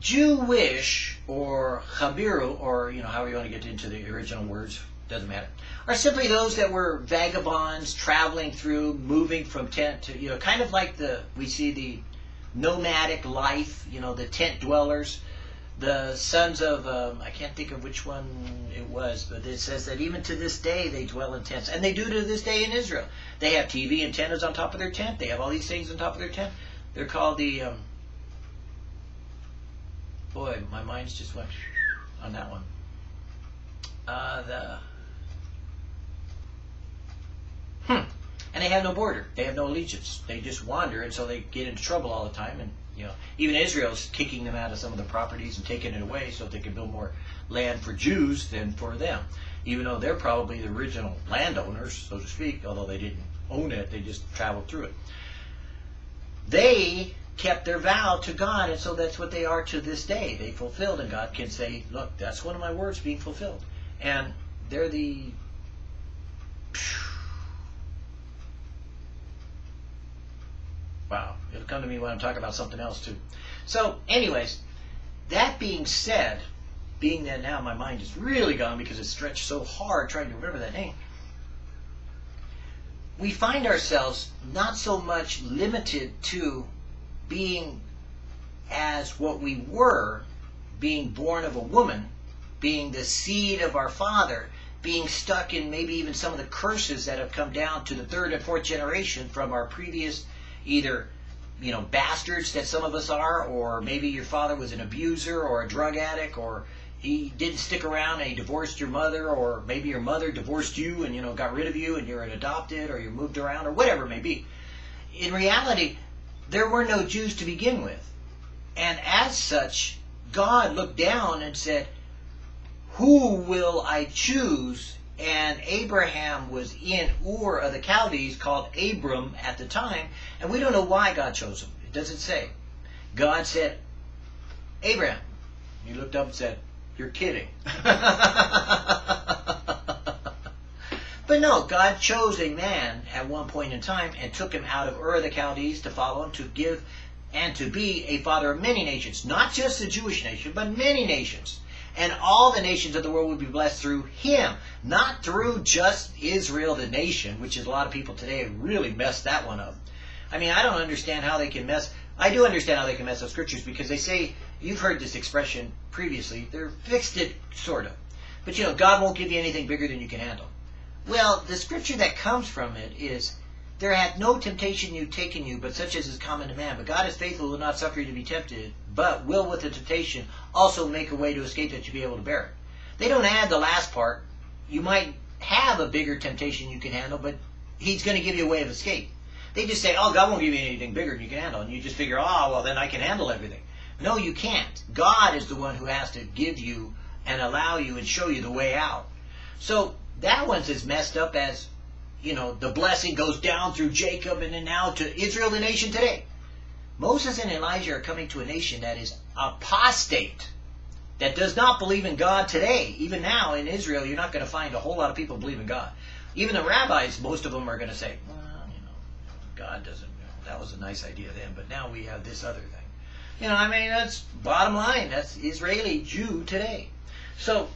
Jewish or Chabiru, or you know, however you want to get into the original words, doesn't matter, are simply those that were vagabonds traveling through, moving from tent to, you know, kind of like the we see the nomadic life, you know, the tent dwellers. the sons of um, I can't think of which one it was, but it says that even to this day they dwell in tents, and they do to this day in Israel. They have TV antennas on top of their tent. They have all these things on top of their tent. They're called the um, boy, my mind's just went on that one. Uh, the hmm, and they have no border. They have no allegiance. They just wander, and so they get into trouble all the time. And you know, even Israel's kicking them out of some of the properties and taking it away so they can build more land for Jews than for them. Even though they're probably the original landowners, so to speak, although they didn't own it, they just traveled through it. They kept their vow to God, and so that's what they are to this day. They fulfilled, and God can say, "Look, that's one of my words being fulfilled," and they're the wow. It'll come to me when I'm talking about something else too. So, anyways, that being said, being that now my mind is really gone because it's stretched so hard trying to remember that name we find ourselves not so much limited to being as what we were, being born of a woman, being the seed of our father, being stuck in maybe even some of the curses that have come down to the third and fourth generation from our previous either you know bastards that some of us are or maybe your father was an abuser or a drug addict or he didn't stick around and he divorced your mother or maybe your mother divorced you and you know got rid of you and you're an adopted or you moved around or whatever it may be. In reality there were no jews to begin with. And as such god looked down and said who will i choose and abraham was in ur of the chaldees called abram at the time and we don't know why god chose him it doesn't say god said abraham he looked up and said you're kidding. but no, God chose a man at one point in time and took him out of Ur of the Chaldees to follow him to give and to be a father of many nations. Not just the Jewish nation, but many nations. And all the nations of the world would be blessed through him, not through just Israel, the nation, which is a lot of people today have really messed that one up. I mean, I don't understand how they can mess. I do understand how they can mess up scriptures because they say You've heard this expression previously. They're fixed it, sort of. But you know, God won't give you anything bigger than you can handle. Well, the scripture that comes from it is, There hath no temptation you taken you, but such as is common to man. But God is faithful, will not suffer you to be tempted, but will with the temptation also make a way to escape that you be able to bear it. They don't add the last part. You might have a bigger temptation you can handle, but He's going to give you a way of escape. They just say, oh, God won't give you anything bigger than you can handle. And you just figure, oh, well, then I can handle everything. No, you can't. God is the one who has to give you and allow you and show you the way out. So that one's as messed up as, you know, the blessing goes down through Jacob and then now to Israel, the nation today. Moses and Elijah are coming to a nation that is apostate, that does not believe in God today. Even now in Israel, you're not going to find a whole lot of people believe in God. Even the rabbis, most of them are going to say, well, you know, God doesn't, you know, that was a nice idea then, but now we have this other thing. You know, I mean, that's bottom line. That's Israeli Jew today. So,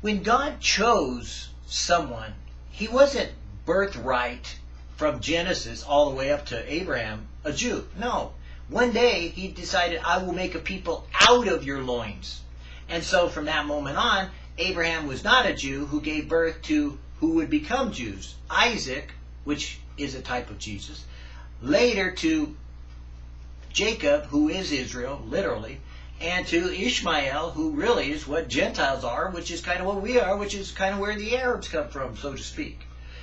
when God chose someone, he wasn't birthright from Genesis all the way up to Abraham, a Jew. No. One day, he decided, I will make a people out of your loins. And so from that moment on, Abraham was not a Jew who gave birth to who would become Jews. Isaac, which is a type of Jesus, later to Jacob, who is Israel, literally, and to Ishmael, who really is what Gentiles are, which is kind of what we are, which is kind of where the Arabs come from, so to speak.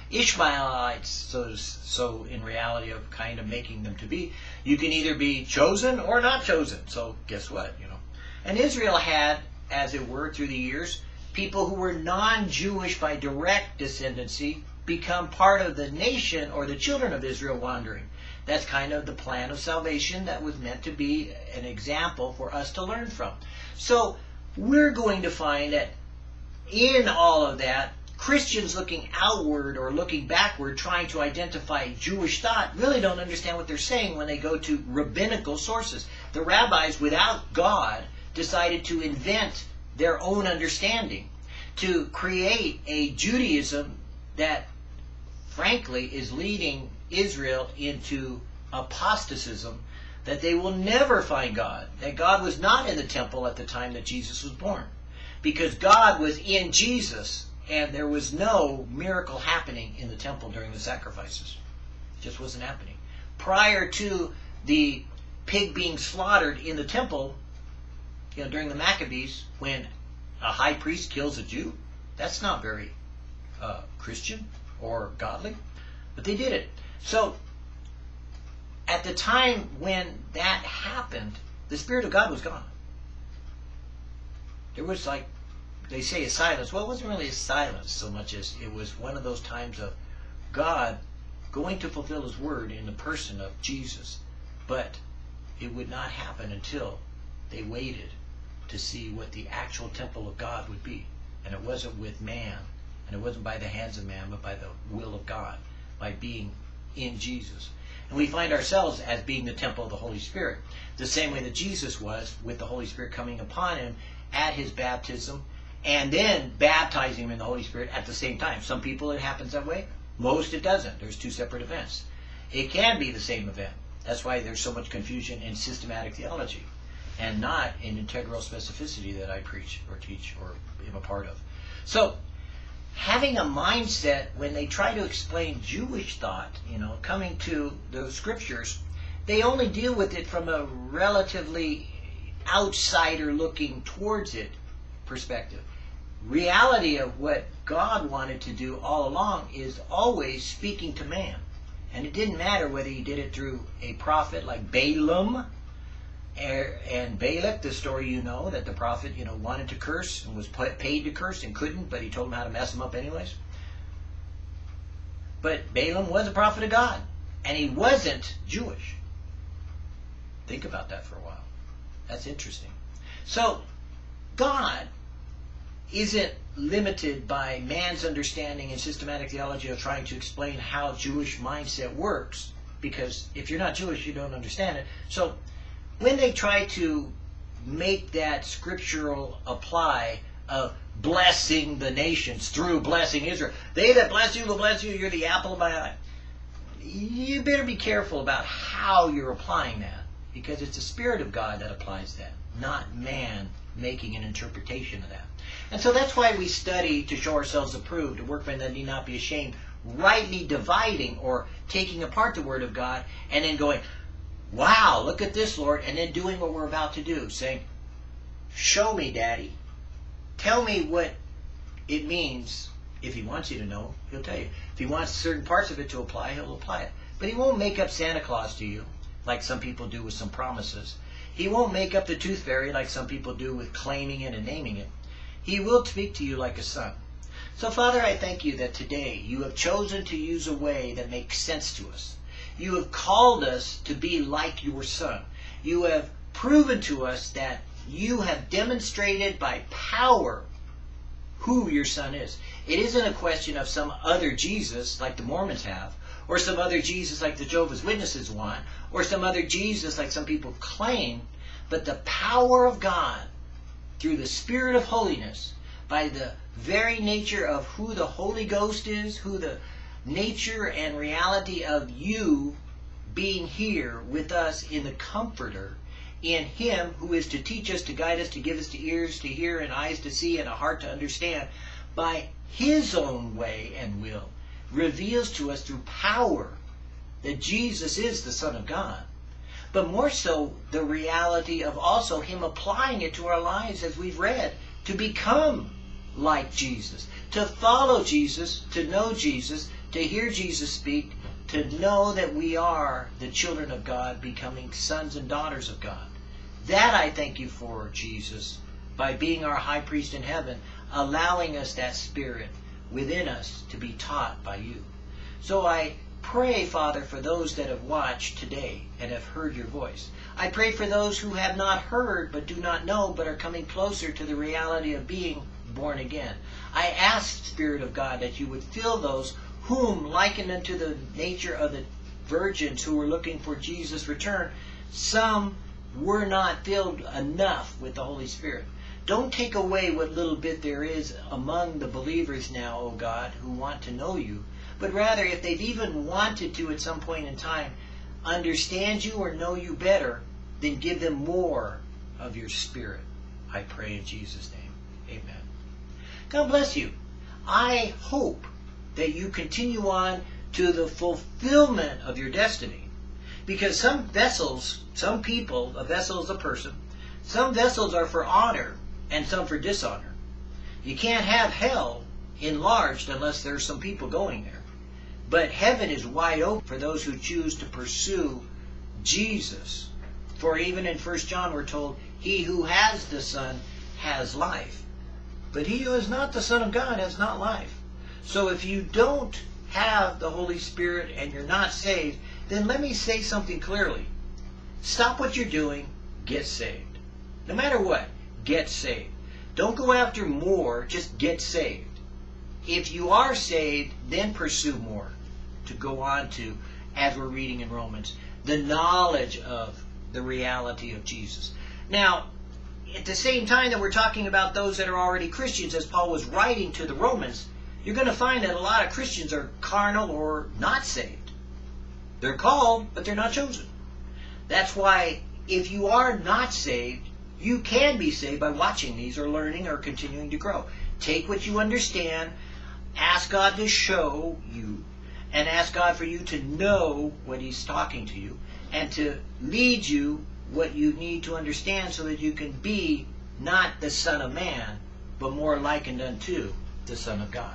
Ishmaelites, so, so in reality of kind of making them to be, you can either be chosen or not chosen. So guess what, you know. And Israel had, as it were, through the years, people who were non-Jewish by direct descendancy become part of the nation or the children of Israel wandering. That's kind of the plan of salvation that was meant to be an example for us to learn from. So we're going to find that in all of that, Christians looking outward or looking backward, trying to identify Jewish thought, really don't understand what they're saying when they go to rabbinical sources. The rabbis, without God, decided to invent their own understanding, to create a Judaism that, frankly, is leading Israel into apostatism that they will never find God, that God was not in the temple at the time that Jesus was born. Because God was in Jesus, and there was no miracle happening in the temple during the sacrifices. It just wasn't happening. Prior to the pig being slaughtered in the temple, you know, during the Maccabees, when a high priest kills a Jew, that's not very uh, Christian or godly, but they did it. So at the time when that happened, the Spirit of God was gone. There was like, they say a silence. Well, it wasn't really a silence so much as it was one of those times of God going to fulfill His word in the person of Jesus. But it would not happen until they waited to see what the actual temple of God would be. And it wasn't with man, and it wasn't by the hands of man, but by the will of God, by being in Jesus. And we find ourselves as being the temple of the Holy Spirit, the same way that Jesus was, with the Holy Spirit coming upon him at his baptism, and then baptizing him in the Holy Spirit at the same time. Some people it happens that way, most it doesn't. There's two separate events. It can be the same event. That's why there's so much confusion in systematic theology and not in integral specificity that I preach or teach or am a part of. So, having a mindset when they try to explain Jewish thought, you know, coming to the scriptures, they only deal with it from a relatively outsider looking towards it perspective. Reality of what God wanted to do all along is always speaking to man. And it didn't matter whether he did it through a prophet like Balaam er, and Balak, the story you know, that the prophet, you know, wanted to curse and was paid to curse and couldn't, but he told him how to mess him up anyways. But Balaam was a prophet of God, and he wasn't Jewish. Think about that for a while. That's interesting. So, God isn't limited by man's understanding and systematic theology of trying to explain how Jewish mindset works, because if you're not Jewish, you don't understand it. So, when they try to make that scriptural apply of blessing the nations through blessing Israel, they that bless you will bless you, you're the apple of my eye. You better be careful about how you're applying that because it's the Spirit of God that applies that, not man making an interpretation of that. And so that's why we study to show ourselves approved, a workman that need not be ashamed, rightly dividing or taking apart the Word of God and then going, wow, look at this, Lord, and then doing what we're about to do, saying, show me, Daddy. Tell me what it means. If he wants you to know, he'll tell you. If he wants certain parts of it to apply, he'll apply it. But he won't make up Santa Claus to you, like some people do with some promises. He won't make up the tooth fairy like some people do with claiming it and naming it. He will speak to you like a son. So, Father, I thank you that today you have chosen to use a way that makes sense to us. You have called us to be like your Son. You have proven to us that you have demonstrated by power who your Son is. It isn't a question of some other Jesus like the Mormons have, or some other Jesus like the Jehovah's Witnesses want, or some other Jesus like some people claim, but the power of God through the Spirit of holiness, by the very nature of who the Holy Ghost is, who the nature and reality of you being here with us in the Comforter, in Him who is to teach us, to guide us, to give us to ears to hear and eyes to see and a heart to understand, by His own way and will, reveals to us through power that Jesus is the Son of God. But more so, the reality of also Him applying it to our lives as we've read, to become like Jesus, to follow Jesus, to know Jesus, to hear Jesus speak, to know that we are the children of God, becoming sons and daughters of God. That I thank you for, Jesus, by being our high priest in heaven, allowing us that spirit within us to be taught by you. So I pray, Father, for those that have watched today and have heard your voice. I pray for those who have not heard but do not know but are coming closer to the reality of being born again. I ask, Spirit of God, that you would fill those whom, likened unto the nature of the virgins who were looking for Jesus' return, some were not filled enough with the Holy Spirit. Don't take away what little bit there is among the believers now, O God, who want to know you, but rather, if they've even wanted to at some point in time, understand you or know you better, then give them more of your spirit. I pray in Jesus' name. Amen. God bless you. I hope that you continue on to the fulfillment of your destiny. Because some vessels, some people, a vessel is a person, some vessels are for honor and some for dishonor. You can't have hell enlarged unless there's some people going there. But heaven is wide open for those who choose to pursue Jesus. For even in 1 John we're told, he who has the Son has life. But he who is not the Son of God has not life. So if you don't have the Holy Spirit and you're not saved, then let me say something clearly. Stop what you're doing, get saved. No matter what, get saved. Don't go after more, just get saved. If you are saved, then pursue more. To go on to, as we're reading in Romans, the knowledge of the reality of Jesus. Now, at the same time that we're talking about those that are already Christians, as Paul was writing to the Romans, you're going to find that a lot of Christians are carnal or not saved. They're called, but they're not chosen. That's why if you are not saved, you can be saved by watching these or learning or continuing to grow. Take what you understand, ask God to show you, and ask God for you to know what He's talking to you, and to lead you what you need to understand so that you can be not the Son of Man, but more likened unto the Son of God.